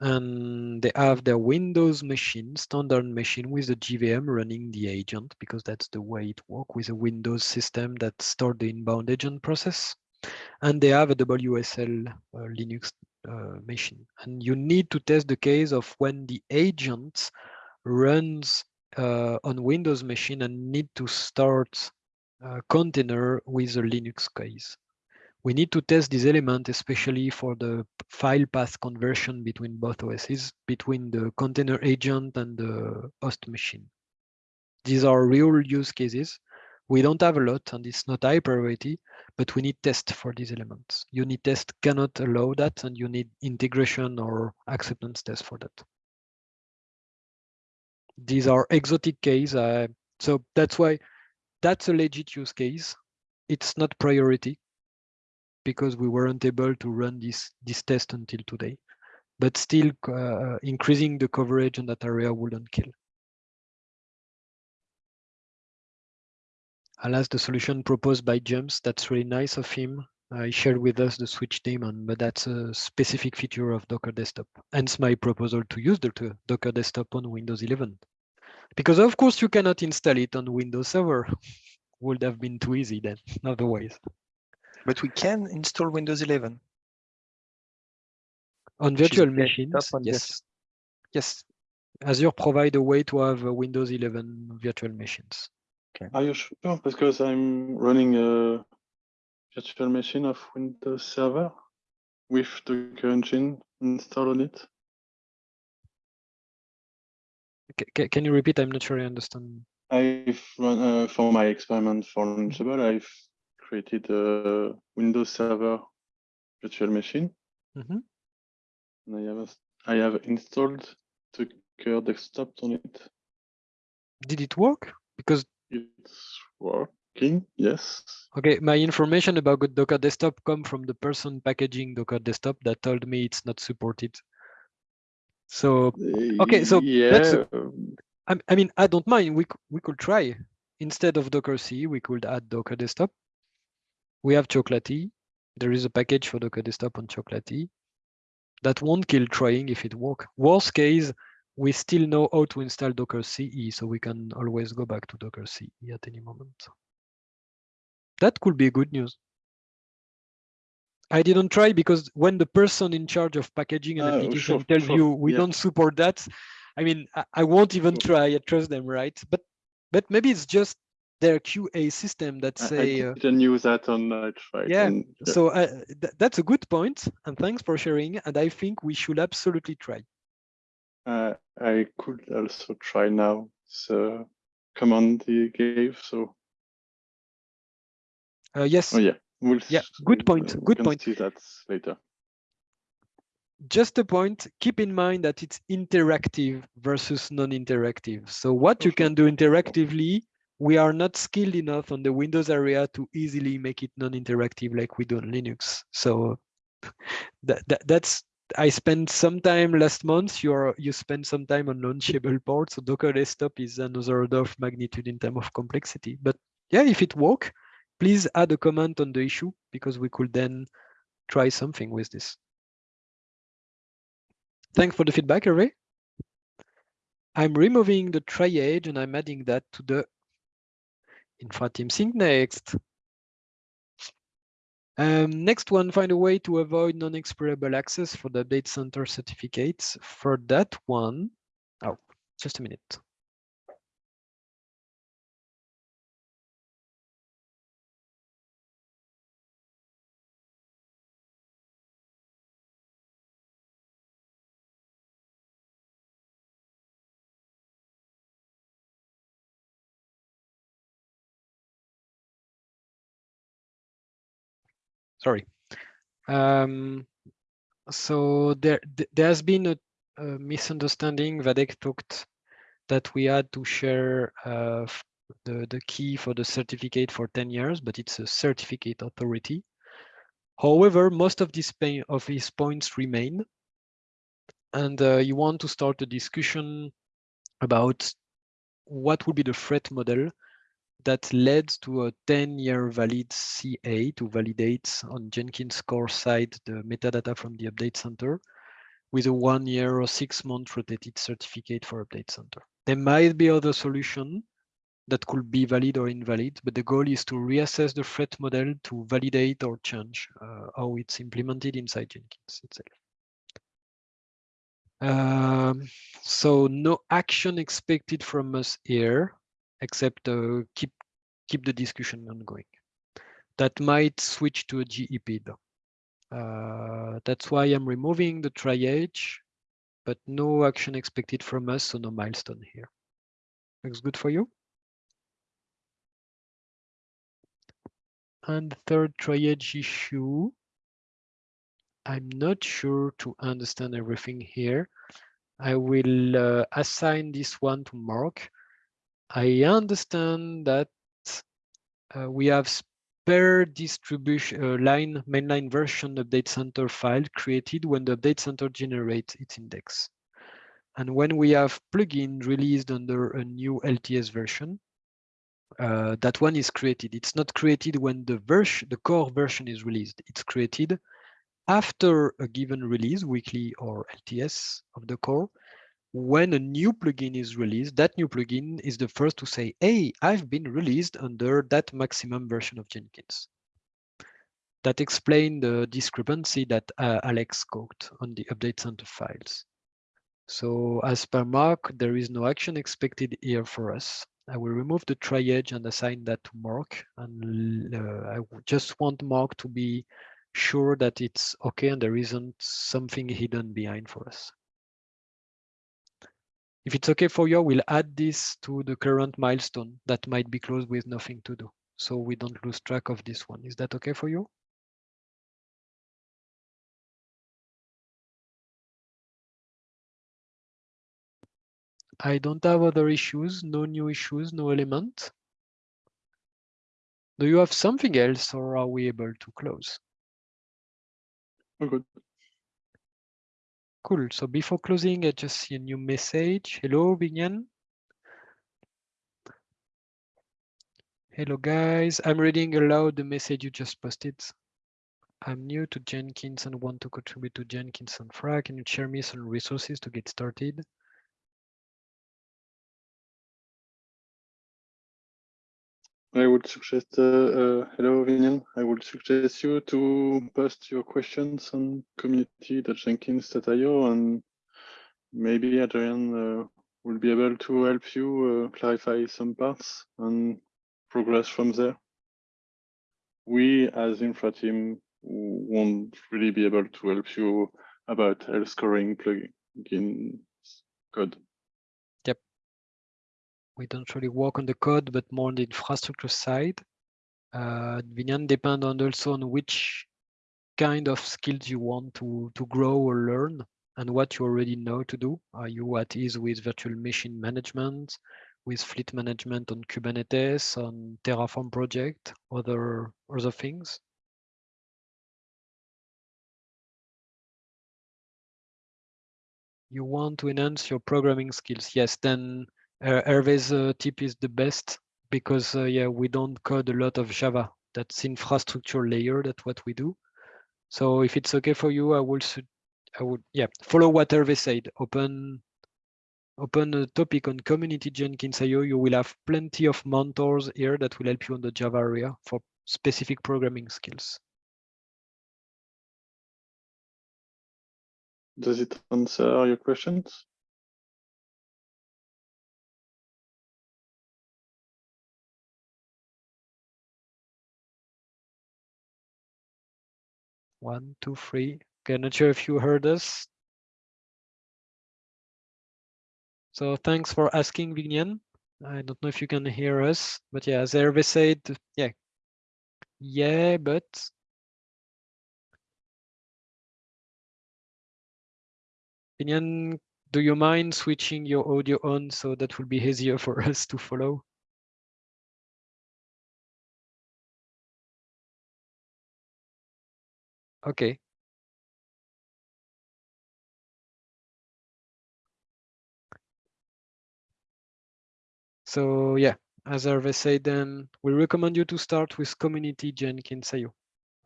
and they have their Windows machine, standard machine with the JVM running the agent because that's the way it works with a Windows system that store the inbound agent process. And they have a WSL uh, Linux uh, machine. And you need to test the case of when the agent runs uh, on Windows machine and need to start a container with a Linux case we need to test this element, especially for the file path conversion between both OSs, between the container agent and the host machine. These are real use cases. We don't have a lot, and it's not high priority, but we need test for these elements. Unit test cannot allow that, and you need integration or acceptance test for that. These are exotic case, uh, so that's why that's a legit use case. It's not priority because we weren't able to run this this test until today. But still, uh, increasing the coverage in that area wouldn't kill. Alas, the solution proposed by James, that's really nice of him. Uh, he shared with us the switch daemon, but that's a specific feature of Docker Desktop. Hence my proposal to use the Docker Desktop on Windows 11. Because of course you cannot install it on Windows Server. Would have been too easy then, otherwise. But we can install Windows 11. On virtual machines, on yes. Yes. Azure provide a way to have a Windows 11 virtual machines. Are you sure? Because I'm running a virtual machine of Windows Server with the current Engine installed on it. Can you repeat? I'm not sure I understand. I've run uh, for my experiment for Launchable, I've created a Windows Server virtual machine. Mhm. And I have a- I have installed Docker Docker desktop on it. Did it work? Because It's working, yes. Okay, my information about Docker desktop come from the person packaging Docker desktop that told me it's not supported. So Okay, so yeah, I, I mean, I don't mind. We we could try instead of Docker CE, we could add Docker desktop. We have Chocolatey. There is a package for Docker desktop on Chocolatey. That won't kill trying if it work. Worst case, we still know how to install Docker CE, so we can always go back to Docker CE at any moment. That could be good news. I didn't try because when the person in charge of packaging an Ah, application sure, tells sure, you we yeah. don't support that, I mean, I, I won't even Sure. try. I trust them, right? But but maybe it's just their QA system that I- say, I uh, didn't use that on Night Fight. yeah, and, so uh, th- that's a good point, and thanks for sharing. And I think we should absolutely try. Uh, I could also try now. So command he gave. So Uh, yes, oh yeah, we'll Yeah, good point, uh, we good can point. See that later. just a point. Keep in mind that it's interactive versus non-interactive. So what you sure, can do interactively, we are not skilled enough on the Windows area to easily make it non-interactive like we do on Linux. So that, that that's I spent some time last month. You're you spend some time on launchable ports. So Docker desktop is another order of magnitude in terms of complexity. But yeah, if it work, please add a comment on the issue because we could then try something with this. Thanks for the feedback, Hervé. I'm removing the triage and I'm adding that to the infra team sync next. Um, next one, find a way to avoid non-explorable access for the update center certificates. For that one, oh, just a minute. Sorry. Um, so there, there has been a, a misunderstanding. Wadeck talked that we had to share uh, the, the key for the certificate for 10 years, but it's a certificate authority. However, most of these pa- of his points remain. And uh, you want to start a discussion about what would be the threat model that led to a 10-year valid CA to validate on Jenkins core side the metadata from the update center with a one year or six month rotated certificate for update center. There might be other solution that could be valid or invalid, but the goal is to reassess the threat model to validate or change uh, how it's implemented inside Jenkins itself. Um, so no action expected from us here, except uh, keep keep the discussion ongoing. That might switch to a GEP though. Uh, that's why I'm removing the triage, but no action expected from us, so no milestone here. Looks good for you? And the third triage issue, I'm not sure to understand everything here. I will uh, assign this one to Mark. I understand that uh, we have spare distribution uh, line mainline version update center file created when the update center generates its index. And when we have plugin released under a new LTS version, uh, that one is created. It's not created when the version, the core version is released. It's created after a given release, weekly or LTS of the core. When a new plugin is released, that new plugin is the first to say, hey, I've been released under that maximum version of Jenkins. That explains the discrepancy that uh, Alex quote on the update center files. So as per Mark, there is no action expected here for us. I will remove the triage and assign that to Mark. And uh, I just want Mark to be sure that it's okay and there isn't something hidden behind for us. If it's okay for you, we'll add this to the current milestone that might be closed with nothing to do. So we don't lose track of this one. Is that okay for you? I don't have other issues, no new issues, no element. Do you have something else or are we able to close? Oh, good. Cool. So before closing, I just see a new message. Hello, Binyan. Hello, guys. I'm reading aloud the message you just posted. I'm new to Jenkins and want to contribute to Jenkins infra. Can you share me some resources to get started? I would suggest, uh, uh, hello, Vinian. I would suggest you to post your questions on community.jenkins.io and maybe Adrien uh, will be able to help you uh, clarify some parts and progress from there. We as infra team won't really be able to help you about health scoring plugin code. We don't really work on the code, but more on the infrastructure side. Uh, Vinyan depend on also on which kind of skills you want to, to grow or learn and what you already know to do. Are you at ease with virtual machine management, with fleet management on Kubernetes, on Terraform project, other, other things? You want to enhance your programming skills. Yes, then uh, Hervé's uh, tip is the best because uh, yeah, we don't code a lot of Java. That's infrastructure layer. That's what we do. So if it's okay for you, I will, I would, yeah, follow what Hervé said. Open, open a topic on community Jenkins.io. You will have plenty of mentors here that will help you on the Java area for specific programming skills. Does it answer your questions? One, two, three. Okay, not sure if you heard us. So thanks for asking, Vignan. I don't know if you can hear us, but yeah, as Hervé said, yeah. Yeah, but Vignan, do you mind switching your audio on so that will be easier for us to follow? Okay. So yeah, as Hervé said, then we recommend you to start with community Jenkins.io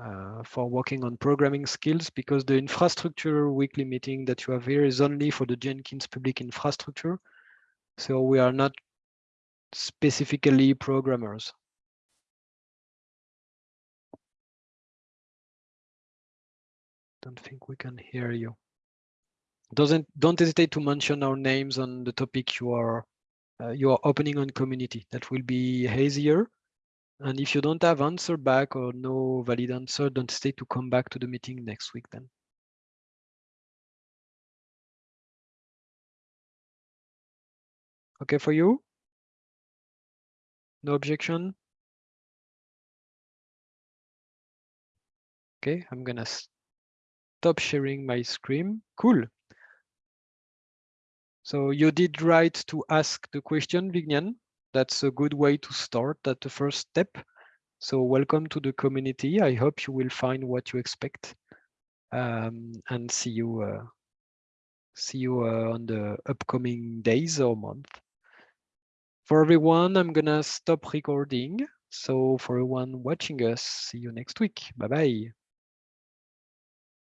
uh, for working on programming skills because the infrastructure weekly meeting that you have here is only for the Jenkins public infrastructure. So we are not specifically programmers. Don't think we can hear you. Doesn't don't hesitate to mention our names on the topic you are uh, you are opening on community. That will be easier. And if you don't have answer back or no valid answer, don't hesitate to come back to the meeting next week then. Okay for you? No objection? Okay, I'm gonna stop sharing my screen. Cool. So you did right to ask the question, Vignan. That's a good way to start at the first step. So welcome to the community. I hope you will find what you expect um, and see you uh, see you uh, on the upcoming days or month. For everyone, I'm gonna stop recording. So for everyone watching us, see you next week. Bye bye.